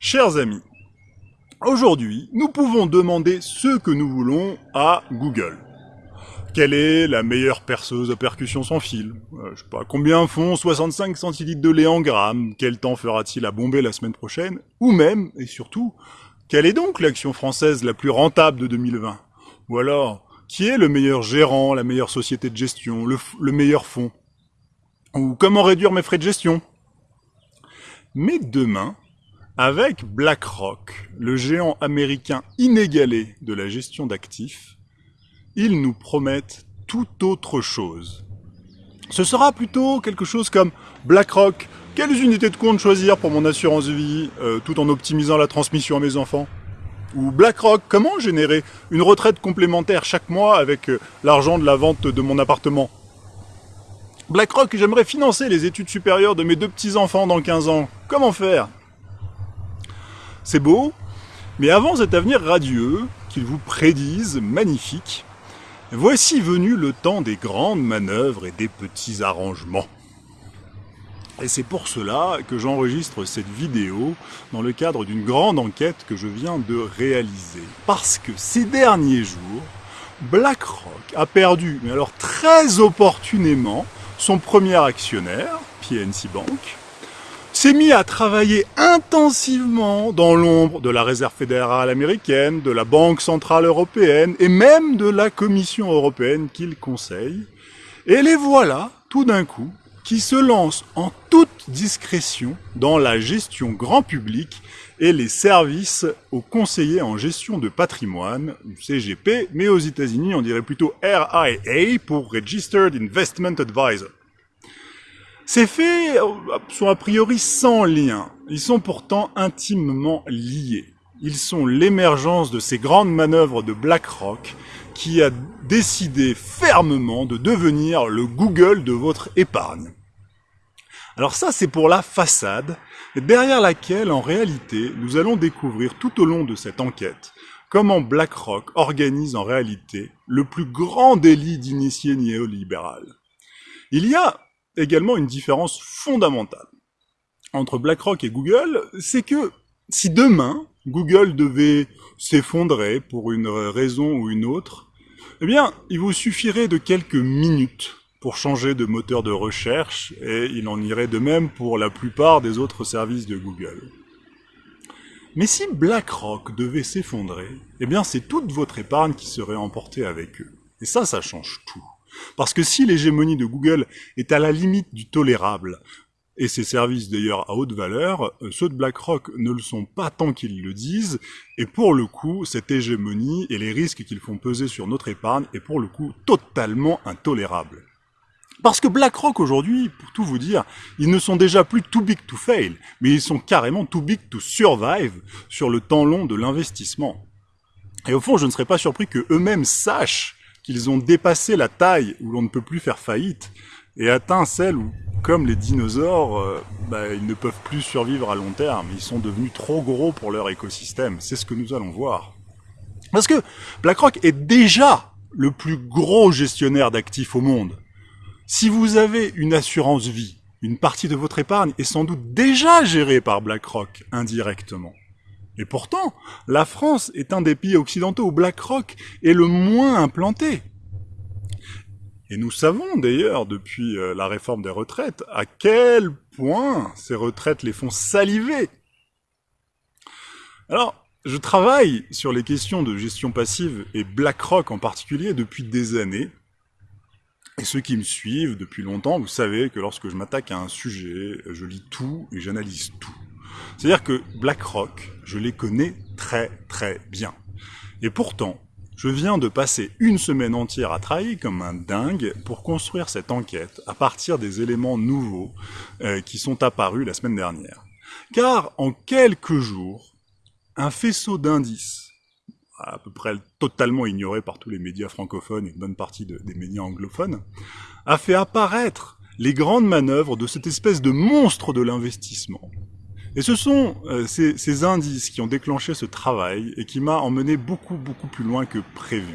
Chers amis, aujourd'hui, nous pouvons demander ce que nous voulons à Google. Quelle est la meilleure perceuse à percussion sans fil? Euh, Je sais pas, combien font 65 centilitres de lait en grammes Quel temps fera-t-il à bomber la semaine prochaine? Ou même, et surtout, quelle est donc l'action française la plus rentable de 2020 Ou alors, qui est le meilleur gérant, la meilleure société de gestion, le meilleur fonds Ou comment réduire mes frais de gestion? Mais demain, avec BlackRock, le géant américain inégalé de la gestion d'actifs, ils nous promettent tout autre chose. Ce sera plutôt quelque chose comme BlackRock, quelles unités de compte choisir pour mon assurance vie euh, tout en optimisant la transmission à mes enfants? Ou BlackRock, comment générer une retraite complémentaire chaque mois avec euh, l'argent de la vente de mon appartement? BlackRock, j'aimerais financer les études supérieures de mes deux petits-enfants dans 15 ans. Comment faire? C'est beau, mais avant cet avenir radieux, qu'ils vous prédisent magnifique, Voici venu le temps des grandes manœuvres et des petits arrangements. Et c'est pour cela que j'enregistre cette vidéo dans le cadre d'une grande enquête que je viens de réaliser. Parce que ces derniers jours, BlackRock a perdu, mais alors très opportunément, son premier actionnaire, PNC Bank, s'est mis à travailler intensivement dans l'ombre de la Réserve fédérale américaine, de la Banque centrale européenne et même de la Commission européenne qu'il conseille. Et les voilà, tout d'un coup, qui se lancent en toute discrétion dans la gestion grand public et les services aux conseillers en gestion de patrimoine, CGP, mais aux États-Unis on dirait plutôt RIA pour Registered Investment Advisor. Ces faits sont a priori sans lien, ils sont pourtant intimement liés. Ils sont l'émergence de ces grandes manœuvres de BlackRock qui a décidé fermement de devenir le Google de votre épargne. Alors ça, c'est pour la façade, derrière laquelle, en réalité, nous allons découvrir tout au long de cette enquête comment BlackRock organise en réalité le plus grand délit d'initié néolibéral. Il y a également une différence fondamentale entre BlackRock et Google, c'est que si demain Google devait s'effondrer pour une raison ou une autre, eh bien, il vous suffirait de quelques minutes pour changer de moteur de recherche, et il en irait de même pour la plupart des autres services de Google. Mais si BlackRock devait s'effondrer, eh bien c'est toute votre épargne qui serait emportée avec eux. Et ça, ça change tout. Parce que si l'hégémonie de Google est à la limite du tolérable, et ses services d'ailleurs à haute valeur, euh, ceux de BlackRock ne le sont pas tant qu'ils le disent, et pour le coup, cette hégémonie et les risques qu'ils font peser sur notre épargne est pour le coup totalement intolérable. Parce que BlackRock aujourd'hui, pour tout vous dire, ils ne sont déjà plus too big to fail, mais ils sont carrément too big to survive sur le temps long de l'investissement. Et au fond, je ne serais pas surpris que eux-mêmes sachent qu'ils ont dépassé la taille où l'on ne peut plus faire faillite et atteint celle où, comme les dinosaures, euh, bah, ils ne peuvent plus survivre à long terme. Ils sont devenus trop gros pour leur écosystème. C'est ce que nous allons voir. Parce que BlackRock est déjà le plus gros gestionnaire d'actifs au monde. Si vous avez une assurance vie, une partie de votre épargne est sans doute déjà gérée par BlackRock indirectement. Et pourtant, la France est un des pays occidentaux où BlackRock est le moins implanté. Et nous savons d'ailleurs, depuis euh, la réforme des retraites, à quel point ces retraites les font saliver. Alors, je travaille sur les questions de gestion passive et BlackRock en particulier depuis des années. Et ceux qui me suivent depuis longtemps, vous savez que lorsque je m'attaque à un sujet, je lis tout et j'analyse tout. C'est-à-dire que BlackRock, je les connais très très bien. Et pourtant, je viens de passer une semaine entière à travailler comme un dingue pour construire cette enquête à partir des éléments nouveaux euh, qui sont apparus la semaine dernière. Car en quelques jours, un faisceau d'indices, à peu près totalement ignoré par tous les médias francophones et une bonne partie des médias anglophones, a fait apparaître les grandes manœuvres de cette espèce de monstre de l'investissement, et ce sont euh, ces, indices qui ont déclenché ce travail et qui m'a emmené beaucoup, beaucoup plus loin que prévu.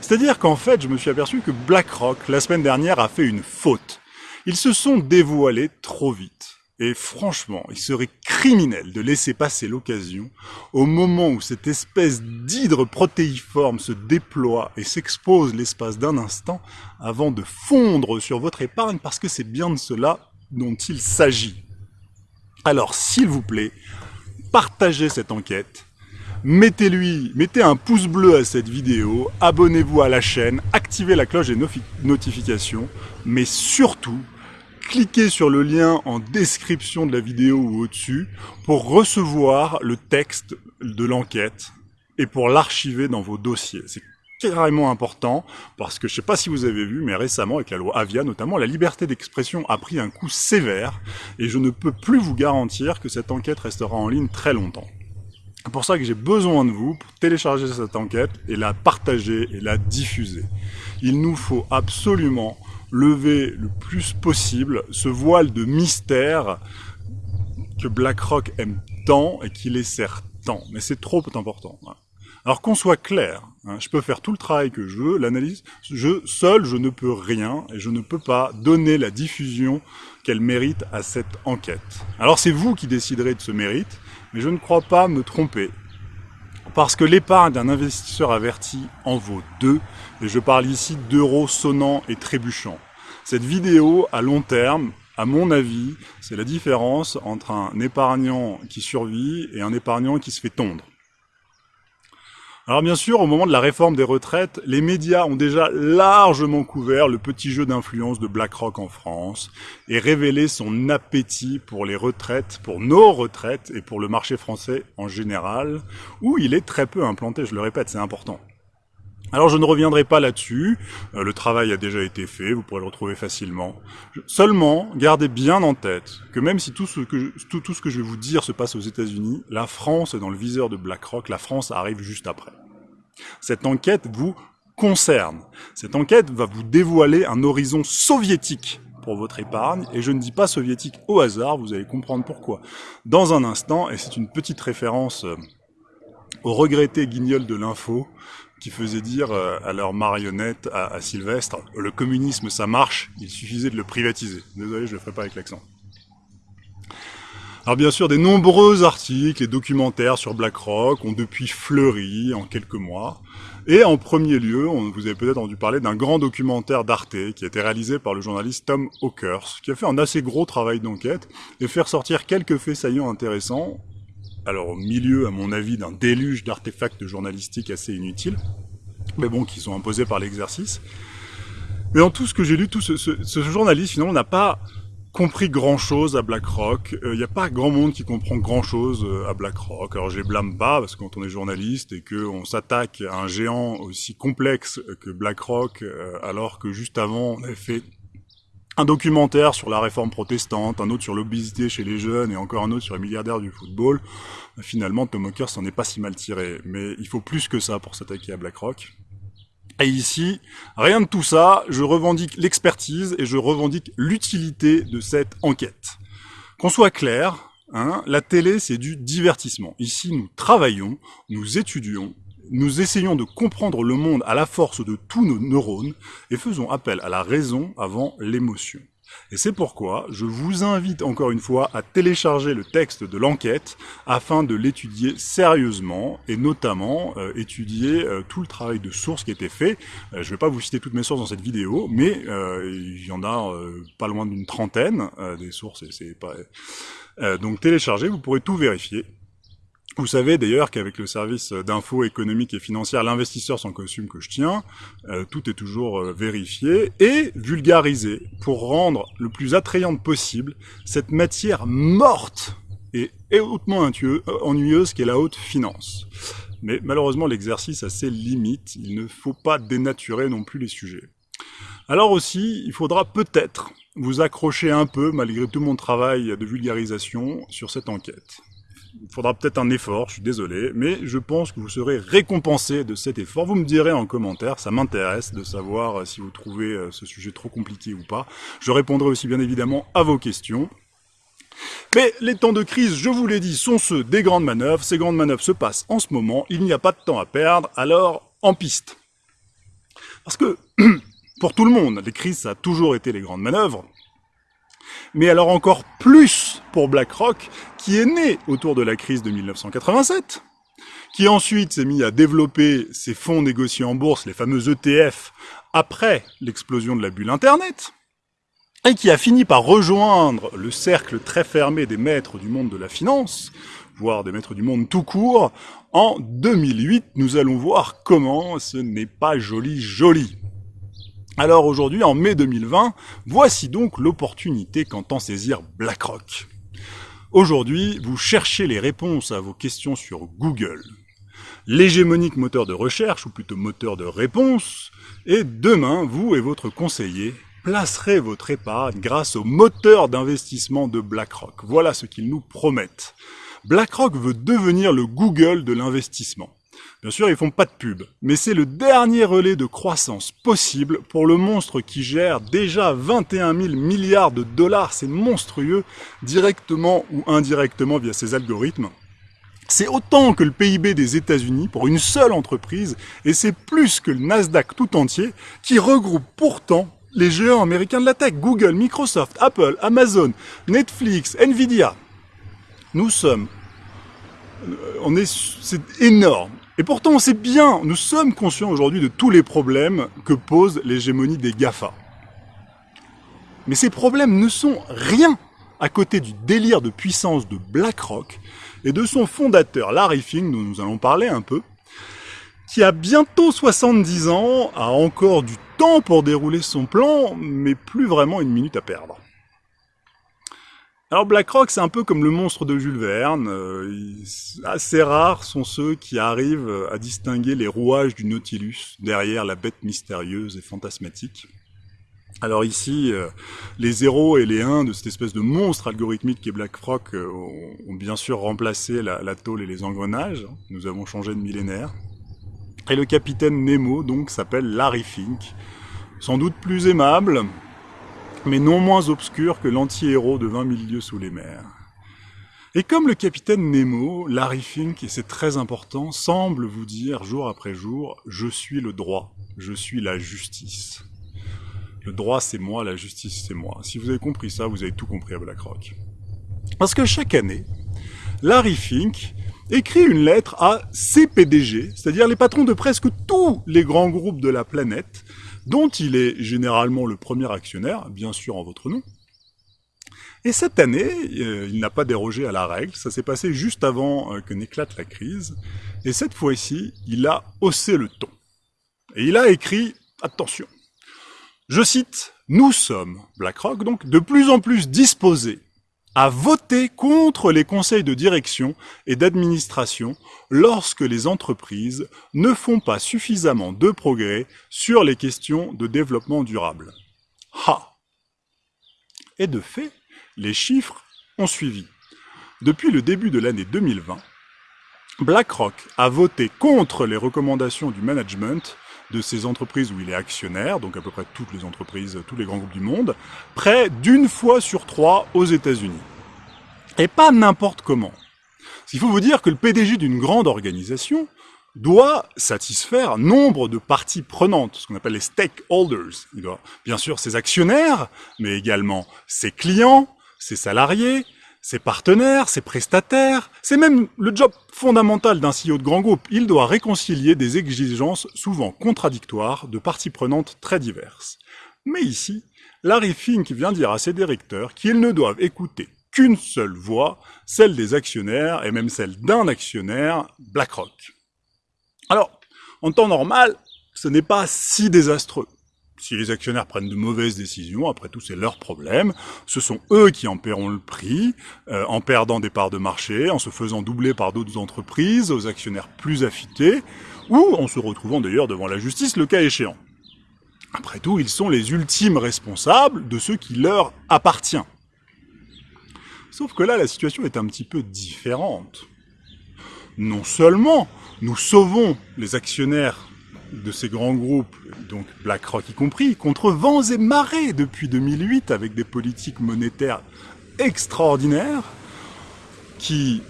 C'est-à-dire qu'en fait, je me suis aperçu que BlackRock, la semaine dernière, a fait une faute. Ils se sont dévoilés trop vite. Et franchement, il serait criminel de laisser passer l'occasion au moment où cette espèce d'hydre protéiforme se déploie et s'expose l'espace d'un instant avant de fondre sur votre épargne parce que c'est bien de cela dont il s'agit. Alors, s'il vous plaît, partagez cette enquête, mettez-lui, mettez un pouce bleu à cette vidéo, abonnez-vous à la chaîne, activez la cloche des notifications, mais surtout, cliquez sur le lien en description de la vidéo ou au-dessus pour recevoir le texte de l'enquête et pour l'archiver dans vos dossiers. Carrément important parce que je sais pas si vous avez vu, mais récemment avec la loi Avia notamment, la liberté d'expression a pris un coup sévère et je ne peux plus vous garantir que cette enquête restera en ligne très longtemps. C'est pour ça que j'ai besoin de vous pour télécharger cette enquête et la partager et la diffuser. Il nous faut absolument lever le plus possible ce voile de mystère que BlackRock aime tant et qui les sert tant. Mais c'est trop important. Alors qu'on soit clair, hein, je peux faire tout le travail que je veux, l'analyse, je, seul je ne peux rien et je ne peux pas donner la diffusion qu'elle mérite à cette enquête. Alors c'est vous qui déciderez de ce mérite, mais je ne crois pas me tromper. Parce que l'épargne d'un investisseur averti en vaut deux, et je parle ici d'euros sonnants et trébuchants. Cette vidéo, à long terme, à mon avis, c'est la différence entre un épargnant qui survit et un épargnant qui se fait tondre. Alors bien sûr, au moment de la réforme des retraites, les médias ont déjà largement couvert le petit jeu d'influence de BlackRock en France et révélé son appétit pour les retraites, pour nos retraites et pour le marché français en général, où il est très peu implanté, je le répète, c'est important. Alors je ne reviendrai pas là-dessus, euh, le travail a déjà été fait, vous pourrez le retrouver facilement. Seulement, gardez bien en tête que même si tout ce que, tout, tout ce que je vais vous dire se passe aux États-Unis, la France est dans le viseur de BlackRock, la France arrive juste après. Cette enquête vous concerne. Cette enquête va vous dévoiler un horizon soviétique pour votre épargne, et je ne dis pas soviétique au hasard, vous allez comprendre pourquoi. Dans un instant, et c'est une petite référence euh, au regretté guignol de l'info, qui faisait dire euh, à leur marionnette, à, Sylvestre, le communisme ça marche, il suffisait de le privatiser. Désolé, je le ferai pas avec l'accent. Alors bien sûr, des nombreux articles et documentaires sur BlackRock ont depuis fleuri en quelques mois. Et en premier lieu, vous avez peut-être entendu parler d'un grand documentaire d'Arte qui a été réalisé par le journaliste Tom Hawkers, qui a fait un assez gros travail d'enquête et fait ressortir quelques faits saillants intéressants alors au milieu, à mon avis, d'un déluge d'artefacts journalistiques assez inutiles, mais bon, qui sont imposés par l'exercice. Mais en tout ce que j'ai lu, tout ce, ce, journaliste, finalement, n'a pas compris grand-chose à BlackRock. Il euh, n'y a pas grand monde qui comprend grand-chose euh, à BlackRock. Alors je les blâme pas, parce que quand on est journaliste et qu'on s'attaque à un géant aussi complexe que BlackRock, euh, alors que juste avant, on avait fait un documentaire sur la réforme protestante, un autre sur l'obésité chez les jeunes et encore un autre sur les milliardaires du football. Finalement, Tom Hawker s'en est pas si mal tiré, mais il faut plus que ça pour s'attaquer à BlackRock. Et ici, rien de tout ça, je revendique l'expertise et je revendique l'utilité de cette enquête. Qu'on soit clair, hein, la télé c'est du divertissement. Ici, nous travaillons, nous étudions, nous essayons de comprendre le monde à la force de tous nos neurones et faisons appel à la raison avant l'émotion. Et c'est pourquoi je vous invite encore une fois à télécharger le texte de l'enquête afin de l'étudier sérieusement et notamment euh, étudier euh, tout le travail de source qui a été fait. Euh, je ne vais pas vous citer toutes mes sources dans cette vidéo, mais il y en a pas loin d'une trentaine des sources. Et c'est donc téléchargez, vous pourrez tout vérifier. Vous savez d'ailleurs qu'avec le service d'info économique et financière, l'investisseur sans costume que je tiens, euh, tout est toujours euh, vérifié et vulgarisé pour rendre le plus attrayante possible cette matière morte et hautement euh, ennuyeuse qu'est la haute finance. Mais malheureusement, l'exercice a ses limites, il ne faut pas dénaturer non plus les sujets. Alors aussi, il faudra peut-être vous accrocher un peu, malgré tout mon travail de vulgarisation, sur cette enquête il faudra peut-être un effort, je suis désolé, mais je pense que vous serez récompensé de cet effort. Vous me direz en commentaire, ça m'intéresse de savoir euh, si vous trouvez euh, ce sujet trop compliqué ou pas. Je répondrai aussi bien évidemment à vos questions. Mais les temps de crise, je vous l'ai dit, sont ceux des grandes manœuvres. Ces grandes manœuvres se passent en ce moment, il n'y a pas de temps à perdre, alors en piste. Parce que, pour tout le monde, les crises, ça a toujours été les grandes manœuvres. Mais alors encore plus pour BlackRock, qui est né autour de la crise de 1987, qui ensuite s'est mis à développer ses fonds négociés en bourse, les fameux ETF, après l'explosion de la bulle Internet, et qui a fini par rejoindre le cercle très fermé des maîtres du monde de la finance, voire des maîtres du monde tout court, en 2008, nous allons voir comment ce n'est pas joli joli. Alors aujourd'hui, en mai 2020, voici donc l'opportunité qu'entend saisir BlackRock. Aujourd'hui, vous cherchez les réponses à vos questions sur Google, l'hégémonique moteur de recherche, ou plutôt moteur de réponse, et demain, vous et votre conseiller placerez votre épargne grâce au moteur d'investissement de BlackRock. Voilà ce qu'ils nous promettent. BlackRock veut devenir le Google de l'investissement. Bien sûr, ils font pas de pub, mais c'est le dernier relais de croissance possible pour le monstre qui gère déjà 21 000 milliards de dollars, c'est monstrueux, directement ou indirectement via ses algorithmes. C'est autant que le PIB des États-Unis pour une seule entreprise, et c'est plus que le Nasdaq tout entier, qui regroupe pourtant les géants américains de la tech, Google, Microsoft, Apple, Amazon, Netflix, Nvidia. Nous sommes, euh, on est, c'est énorme. Et pourtant, on sait bien, nous sommes conscients aujourd'hui de tous les problèmes que pose l'hégémonie des GAFA. Mais ces problèmes ne sont rien à côté du délire de puissance de BlackRock et de son fondateur Larry Fink, dont nous allons parler un peu, qui a bientôt 70 ans, a encore du temps pour dérouler son plan, mais plus vraiment une minute à perdre. Alors BlackRock, c'est un peu comme le monstre de Jules Verne. Euh, assez rares sont ceux qui arrivent à distinguer les rouages du Nautilus derrière la bête mystérieuse et fantasmatique. Alors ici, euh, les zéros et les 1 de cette espèce de monstre algorithmique qui est BlackRock euh, ont bien sûr remplacé la, la tôle et les engrenages. Nous avons changé de millénaire. Et le capitaine Nemo, donc, s'appelle Larry Fink. Sans doute plus aimable, mais non moins obscur que l'anti-héros de 20 000 lieues sous les mers. Et comme le capitaine Nemo, Larry Fink, et c'est très important, semble vous dire jour après jour, je suis le droit, je suis la justice. Le droit c'est moi, la justice c'est moi. Si vous avez compris ça, vous avez tout compris à BlackRock. Parce que chaque année, Larry Fink écrit une lettre à ses PDG, c'est-à-dire les patrons de presque tous les grands groupes de la planète, dont il est généralement le premier actionnaire, bien sûr en votre nom. Et cette année, euh, il n'a pas dérogé à la règle, ça s'est passé juste avant euh, que n'éclate la crise, et cette fois-ci, il a haussé le ton. Et il a écrit, attention, je cite, nous sommes, BlackRock, donc, de plus en plus disposés à voter contre les conseils de direction et d'administration lorsque les entreprises ne font pas suffisamment de progrès sur les questions de développement durable. Ha Et de fait, les chiffres ont suivi. Depuis le début de l'année 2020, BlackRock a voté contre les recommandations du management de ces entreprises où il est actionnaire, donc à peu près toutes les entreprises, tous les grands groupes du monde, près d'une fois sur trois aux États-Unis. Et pas n'importe comment. Il faut vous dire que le PDG d'une grande organisation doit satisfaire nombre de parties prenantes, ce qu'on appelle les stakeholders. Bien sûr, ses actionnaires, mais également ses clients, ses salariés, ses partenaires, ses prestataires. C'est même le job fondamental d'un CEO de grand groupe. Il doit réconcilier des exigences souvent contradictoires de parties prenantes très diverses. Mais ici, Larry Fink vient dire à ses directeurs qu'ils ne doivent écouter qu'une seule voix, celle des actionnaires, et même celle d'un actionnaire, BlackRock. Alors, en temps normal, ce n'est pas si désastreux. Si les actionnaires prennent de mauvaises décisions, après tout c'est leur problème, ce sont eux qui en paieront le prix, euh, en perdant des parts de marché, en se faisant doubler par d'autres entreprises, aux actionnaires plus affûtés, ou en se retrouvant d'ailleurs devant la justice le cas échéant. Après tout, ils sont les ultimes responsables de ce qui leur appartient. Sauf que là, la situation est un petit peu différente. Non seulement nous sauvons les actionnaires de ces grands groupes, donc BlackRock y compris, contre vents et marées depuis 2008 avec des politiques monétaires extraordinaires qui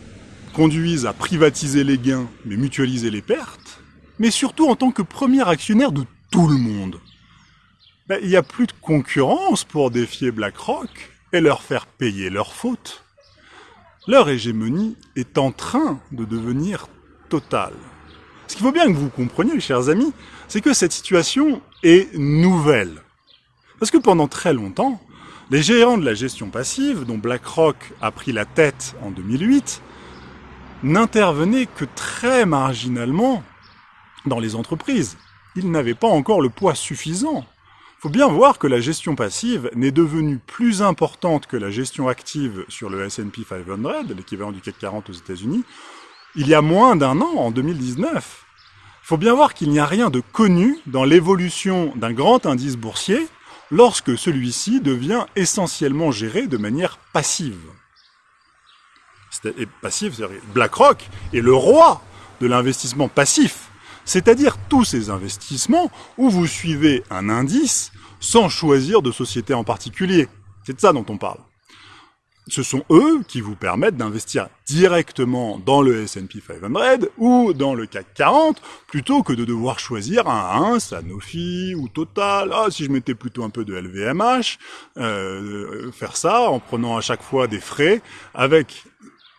conduisent à privatiser les gains mais mutualiser les pertes, mais surtout en tant que premier actionnaire de tout le monde. Ben, il n'y a plus de concurrence pour défier BlackRock et leur faire payer leurs fautes, leur hégémonie est en train de devenir totale. Ce qu'il faut bien que vous compreniez, chers amis, c'est que cette situation est nouvelle. Parce que pendant très longtemps, les géants de la gestion passive, dont BlackRock a pris la tête en 2008, n'intervenaient que très marginalement dans les entreprises. Ils n'avaient pas encore le poids suffisant. Il faut bien voir que la gestion passive n'est devenue plus importante que la gestion active sur le S&P 500, l'équivalent du CAC 40 aux États-Unis, il y a moins d'un an, en 2019. Il faut bien voir qu'il n'y a rien de connu dans l'évolution d'un grand indice boursier lorsque celui-ci devient essentiellement géré de manière passive. Passive, BlackRock est le roi de l'investissement passif, c'est-à-dire tous ces investissements où vous suivez un indice sans choisir de société en particulier. C'est de ça dont on parle ce sont eux qui vous permettent d'investir directement dans le S&P 500 ou dans le CAC 40 plutôt que de devoir choisir un, un Sanofi ou Total. Ah, si je mettais plutôt un peu de LVMH, euh, faire ça en prenant à chaque fois des frais avec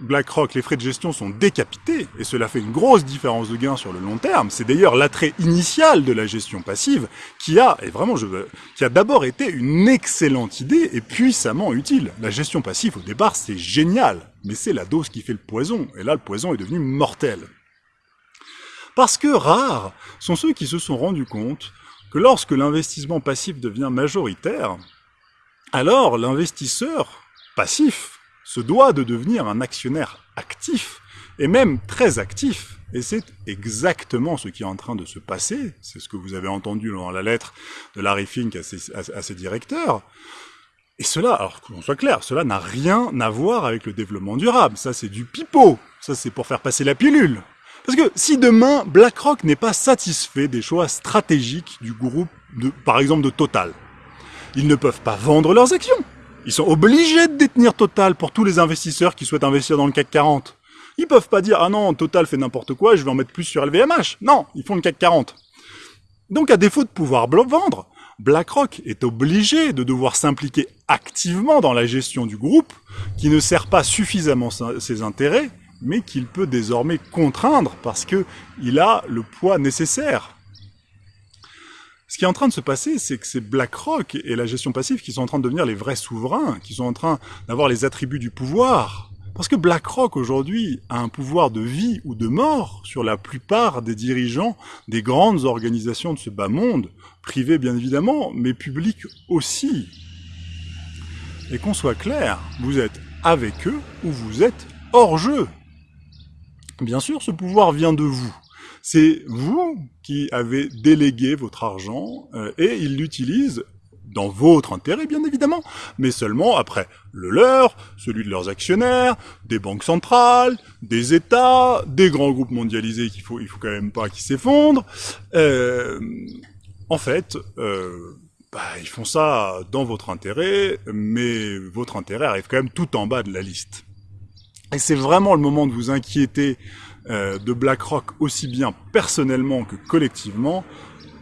BlackRock, les frais de gestion sont décapités, et cela fait une grosse différence de gain sur le long terme. C'est d'ailleurs l'attrait initial de la gestion passive qui a, et vraiment je veux, qui a d'abord été une excellente idée et puissamment utile. La gestion passive au départ c'est génial, mais c'est la dose qui fait le poison, et là le poison est devenu mortel. Parce que rares sont ceux qui se sont rendus compte que lorsque l'investissement passif devient majoritaire, alors l'investisseur passif se doit de devenir un actionnaire actif, et même très actif. Et c'est exactement ce qui est en train de se passer, c'est ce que vous avez entendu dans la lettre de Larry Fink à ses, directeurs. Et cela, alors qu'on soit clair, cela n'a rien à voir avec le développement durable. Ça, c'est du pipeau. Ça, c'est pour faire passer la pilule. Parce que si demain, BlackRock n'est pas satisfait des choix stratégiques du groupe, par exemple de Total, ils ne peuvent pas vendre leurs actions. Ils sont obligés de détenir Total pour tous les investisseurs qui souhaitent investir dans le CAC 40. Ils peuvent pas dire, ah non, Total fait n'importe quoi, je vais en mettre plus sur LVMH. Non, ils font le CAC 40. Donc à défaut de pouvoir vendre, BlackRock est obligé de devoir s'impliquer activement dans la gestion du groupe, qui ne sert pas suffisamment ses intérêts, mais qu'il peut désormais contraindre parce qu'il a le poids nécessaire. Ce qui est en train de se passer, c'est que c'est BlackRock et la gestion passive qui sont en train de devenir les vrais souverains, qui sont en train d'avoir les attributs du pouvoir. Parce que BlackRock aujourd'hui a un pouvoir de vie ou de mort sur la plupart des dirigeants des grandes organisations de ce bas monde, privées bien évidemment, mais publiques aussi. Et qu'on soit clair, vous êtes avec eux ou vous êtes hors jeu. Bien sûr, ce pouvoir vient de vous. C'est vous qui avez délégué votre argent euh, et ils l'utilisent dans votre intérêt, bien évidemment, mais seulement après le leur, celui de leurs actionnaires, des banques centrales, des États, des grands groupes mondialisés qu'il faut, il faut quand même pas qu'ils s'effondrent. Euh, en fait, euh, bah, ils font ça dans votre intérêt, mais votre intérêt arrive quand même tout en bas de la liste. Et c'est vraiment le moment de vous inquiéter de BlackRock aussi bien personnellement que collectivement,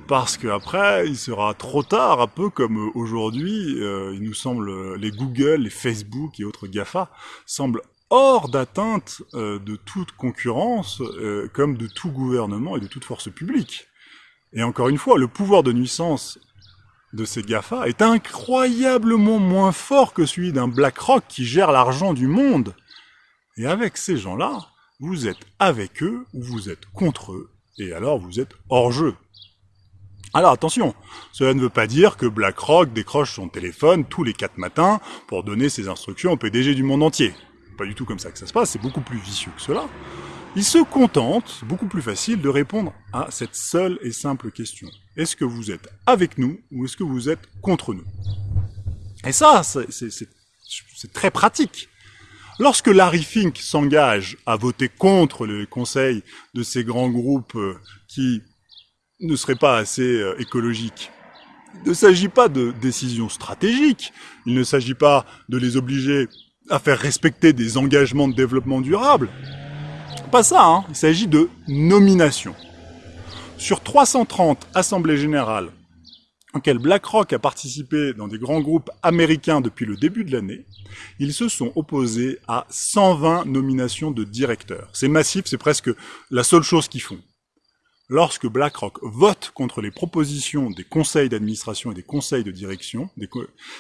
parce qu'après, il sera trop tard, un peu comme aujourd'hui, euh, il nous semble, les Google, les Facebook et autres GAFA semblent hors d'atteinte euh, de toute concurrence, comme de tout gouvernement et de toute force publique. Et encore une fois, le pouvoir de nuisance de ces GAFA est incroyablement moins fort que celui d'un BlackRock qui gère l'argent du monde. Et avec ces gens-là, vous êtes avec eux ou vous êtes contre eux, et alors vous êtes hors jeu. Alors attention, cela ne veut pas dire que BlackRock décroche son téléphone tous les quatre matins pour donner ses instructions au PDG du monde entier. Pas du tout comme ça que ça se passe, c'est beaucoup plus vicieux que cela. Il se contente, beaucoup plus facile, de répondre à cette seule et simple question. Est-ce que vous êtes avec nous ou est-ce que vous êtes contre nous? Et ça, c'est très pratique. Lorsque Larry Fink s'engage à voter contre le conseil de ces grands groupes euh, qui ne seraient pas assez euh, écologiques, il ne s'agit pas de décisions stratégiques, il ne s'agit pas de les obliger à faire respecter des engagements de développement durable. Pas ça, hein il s'agit de nomination. Sur 330 assemblées générales auquel BlackRock a participé dans des grands groupes américains depuis le début de l'année, ils se sont opposés à 120 nominations de directeurs. C'est massif, c'est presque la seule chose qu'ils font. Lorsque BlackRock vote contre les propositions des conseils d'administration et des conseils de direction,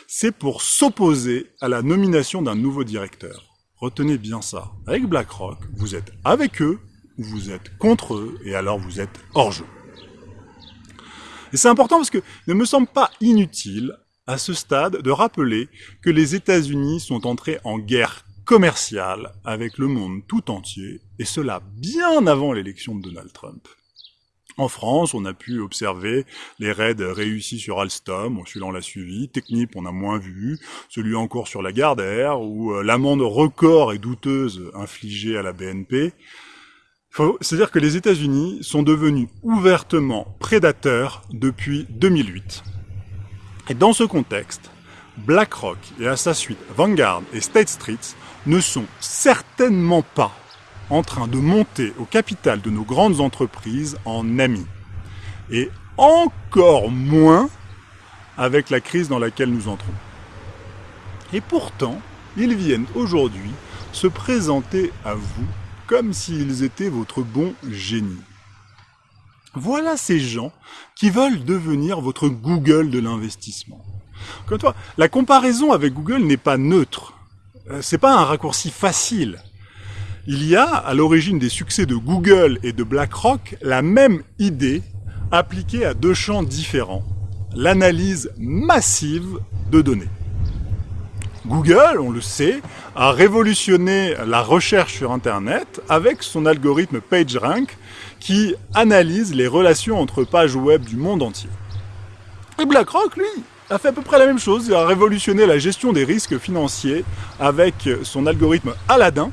c'est pour s'opposer à la nomination d'un nouveau directeur. Retenez bien ça. Avec BlackRock, vous êtes avec eux ou vous êtes contre eux, et alors vous êtes hors jeu. Et c'est important parce que ne me semble pas inutile à ce stade de rappeler que les États-Unis sont entrés en guerre commerciale avec le monde tout entier, et cela bien avant l'élection de Donald Trump. En France, on a pu observer les raids réussis sur Alstom, celui-là on l'a suivi, Technip on a moins vu, celui encore sur la Gardère, ou euh, l'amende record et douteuse infligée à la BNP, c'est-à-dire que les États-Unis sont devenus ouvertement prédateurs depuis 2008. Et dans ce contexte, BlackRock et à sa suite Vanguard et State Street ne sont certainement pas en train de monter au capital de nos grandes entreprises en amis. Et encore moins avec la crise dans laquelle nous entrons. Et pourtant, ils viennent aujourd'hui se présenter à vous comme s'ils étaient votre bon génie. Voilà ces gens qui veulent devenir votre Google de l'investissement. Comme toi, la comparaison avec Google n'est pas neutre. Euh, c'est pas un raccourci facile. Il y a, à l'origine des succès de Google et de BlackRock, la même idée appliquée à deux champs différents. L'analyse massive de données. Google, on le sait, a révolutionné la recherche sur Internet avec son algorithme PageRank qui analyse les relations entre pages web du monde entier. Et BlackRock, lui, a fait à peu près la même chose. Il a révolutionné la gestion des risques financiers avec son algorithme Aladdin,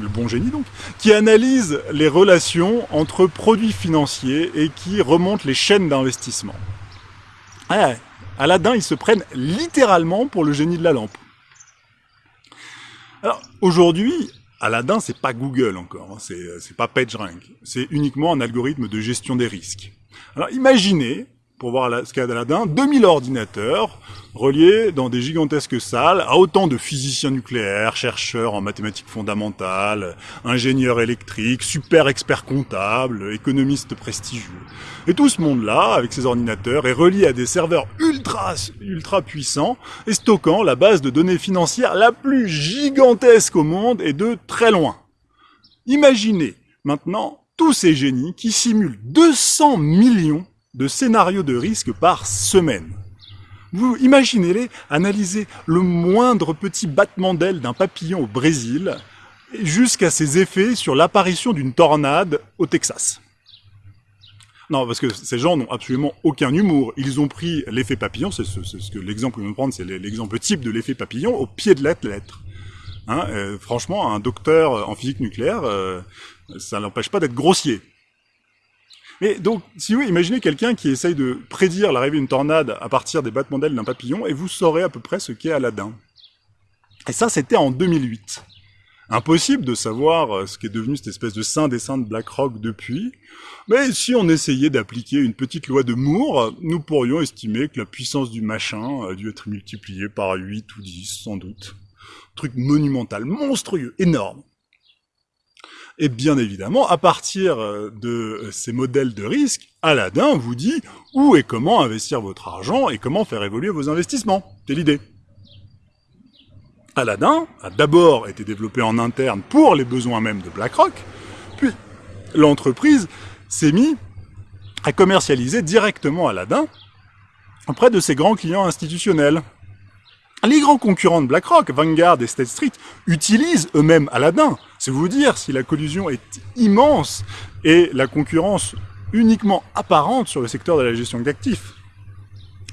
le bon génie donc, qui analyse les relations entre produits financiers et qui remonte les chaînes d'investissement. Aladdin, ils se prennent littéralement pour le génie de la lampe. Alors, aujourd'hui, Aladdin, c'est pas Google encore, hein, c'est pas PageRank, c'est uniquement un algorithme de gestion des risques. Alors, imaginez pour voir ce qu'a d'Aladin, 2000 ordinateurs reliés dans des gigantesques salles à autant de physiciens nucléaires, chercheurs en mathématiques fondamentales, ingénieurs électriques, super experts comptables, économistes prestigieux. Et tout ce monde-là, avec ces ordinateurs, est relié à des serveurs ultra, ultra puissants et stockant la base de données financières la plus gigantesque au monde et de très loin. Imaginez maintenant tous ces génies qui simulent 200 millions de scénarios de risque par semaine. Vous imaginez-les analyser le moindre petit battement d'aile d'un papillon au Brésil jusqu'à ses effets sur l'apparition d'une tornade au Texas. Non, parce que ces gens n'ont absolument aucun humour. Ils ont pris l'effet papillon, c'est ce, que l'exemple que nous prendre, c'est l'exemple type de l'effet papillon au pied de la lettre. Hein, euh, franchement, un docteur en physique nucléaire, euh, ça n'empêche pas d'être grossier. Mais donc, si vous imaginez quelqu'un qui essaye de prédire l'arrivée d'une tornade à partir des battements d'ailes d'un papillon, et vous saurez à peu près ce qu'est Aladdin. Et ça, c'était en 2008. Impossible de savoir euh, ce qui est devenu cette espèce de saint des saints de BlackRock depuis, mais si on essayait d'appliquer une petite loi de Moore, nous pourrions estimer que la puissance du machin a dû être multipliée par 8 ou 10, sans doute. Truc monumental, monstrueux, énorme. Et bien évidemment, à partir euh, de euh, ces modèles de risque, Aladdin vous dit où et comment investir votre argent et comment faire évoluer vos investissements. C'est l'idée. Aladdin a d'abord été développé en interne pour les besoins même de BlackRock, puis l'entreprise s'est mise à commercialiser directement Aladdin auprès de ses grands clients institutionnels. Les grands concurrents de BlackRock, Vanguard et State Street, utilisent eux-mêmes Aladdin c'est vous dire si la collusion est immense et la concurrence uniquement apparente sur le secteur de la gestion d'actifs.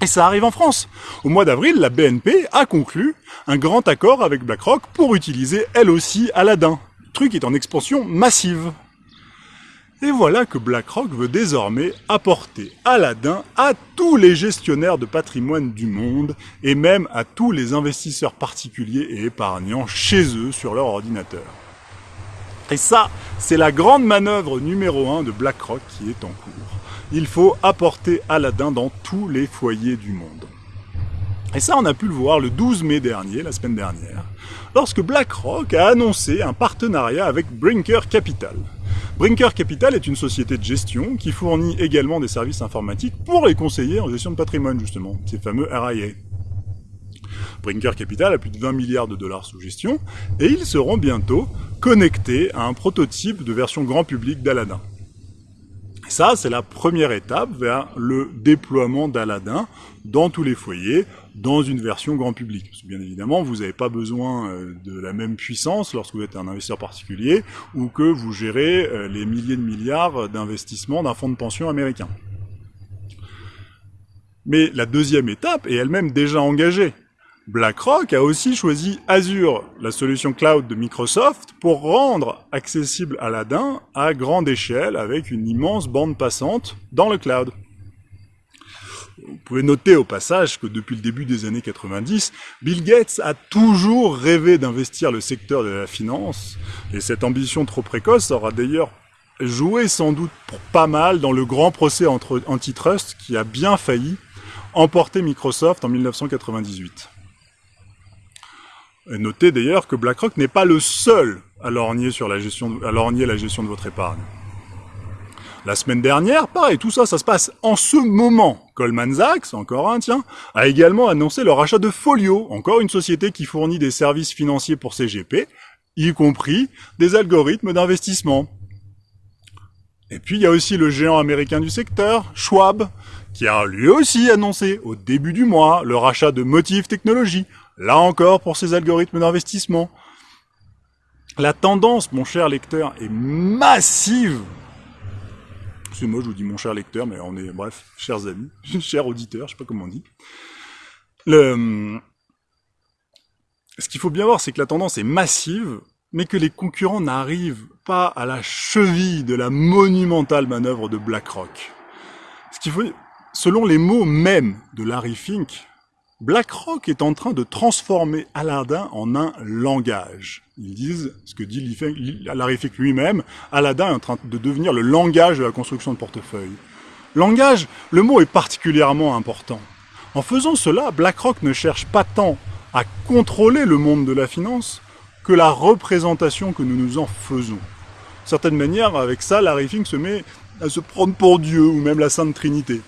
Et ça arrive en France. Au mois d'avril, la BNP a conclu un grand accord avec BlackRock pour utiliser elle aussi Aladdin. Le truc est en expansion massive. Et voilà que BlackRock veut désormais apporter Aladdin à tous les gestionnaires de patrimoine du monde et même à tous les investisseurs particuliers et épargnants chez eux sur leur ordinateur. Et ça, c'est la grande manœuvre numéro un de BlackRock qui est en cours. il faut apporter Aladdin dans tous les foyers du monde. Et ça, on a pu le voir le 12 mai dernier, la semaine dernière, lorsque BlackRock a annoncé un partenariat avec Brinker Capital. Brinker Capital est une société de gestion qui fournit également des services informatiques pour les conseillers en gestion de patrimoine, justement, ces fameux RIA. Brinker Capital a plus de 20 milliards de dollars sous gestion, et ils seront bientôt connectés à un prototype de version grand public d'Aladin. Ça, c'est la première étape vers le déploiement d'Aladin dans tous les foyers, dans une version grand public. Bien évidemment, vous n'avez pas besoin euh, de la même puissance lorsque vous êtes un investisseur particulier ou que vous gérez euh, les milliers de milliards d'investissements d'un fonds de pension américain. Mais la deuxième étape est elle-même déjà engagée. BlackRock a aussi choisi Azure, la solution cloud de Microsoft, pour rendre accessible Aladdin à grande échelle avec une immense bande passante dans le cloud. Vous pouvez noter au passage que depuis le début des années 90, Bill Gates a toujours rêvé d'investir le secteur de la finance, et cette ambition trop précoce aura d'ailleurs joué sans doute pas mal dans le grand procès antitrust qui a bien failli emporter Microsoft en 1998. Et notez d'ailleurs que BlackRock n'est pas le seul à lorgner, sur à lorgner la gestion de votre épargne. La semaine dernière, pareil, tout ça, ça se passe en ce moment. Goldman Sachs, encore un, tiens, a également annoncé le rachat de Folio, encore une société qui fournit des services financiers pour CGP, y compris des algorithmes d'investissement. Et puis il y a aussi le géant américain du secteur, Schwab, qui a lui aussi annoncé au début du mois le rachat de Motive Technologies, Là encore, pour ces algorithmes d'investissement, la tendance, mon cher lecteur, est massive. C'est moi, je vous dis mon cher lecteur, mais on est, bref, chers amis, chers auditeurs, je sais pas comment on dit. Le... Ce qu'il faut bien voir, c'est que la tendance est massive, mais que les concurrents n'arrivent pas à la cheville de la monumentale manœuvre de BlackRock. Ce qu'il faut, selon les mots mêmes de Larry Fink, BlackRock est en train de transformer Aladdin en un langage. Ils disent, ce que dit Larry Fink lui-même, Aladdin est en train de devenir le langage de la construction de portefeuille. Langage, le mot est particulièrement important. En faisant cela, BlackRock ne cherche pas tant à contrôler le monde de la finance que la représentation que nous nous en faisons. De certaine manière, avec ça, Larry Fink se met à se prendre pour Dieu ou même la Sainte Trinité.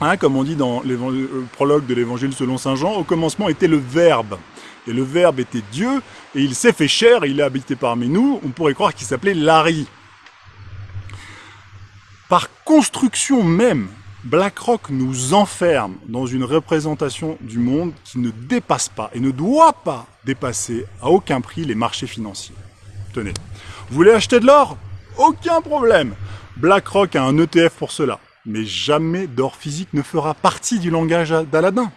Hein, comme on dit dans le euh, prologue de l'évangile selon Saint Jean, au commencement était le Verbe. Et le Verbe était Dieu, et il s'est fait chair, il a habité parmi nous. On pourrait croire qu'il s'appelait Larry. Par construction même, BlackRock nous enferme dans une représentation du monde qui ne dépasse pas et ne doit pas dépasser à aucun prix les marchés financiers. Tenez, vous voulez acheter de l'or? Aucun problème BlackRock a un ETF pour cela mais jamais d'or physique ne fera partie du langage d'Aladin.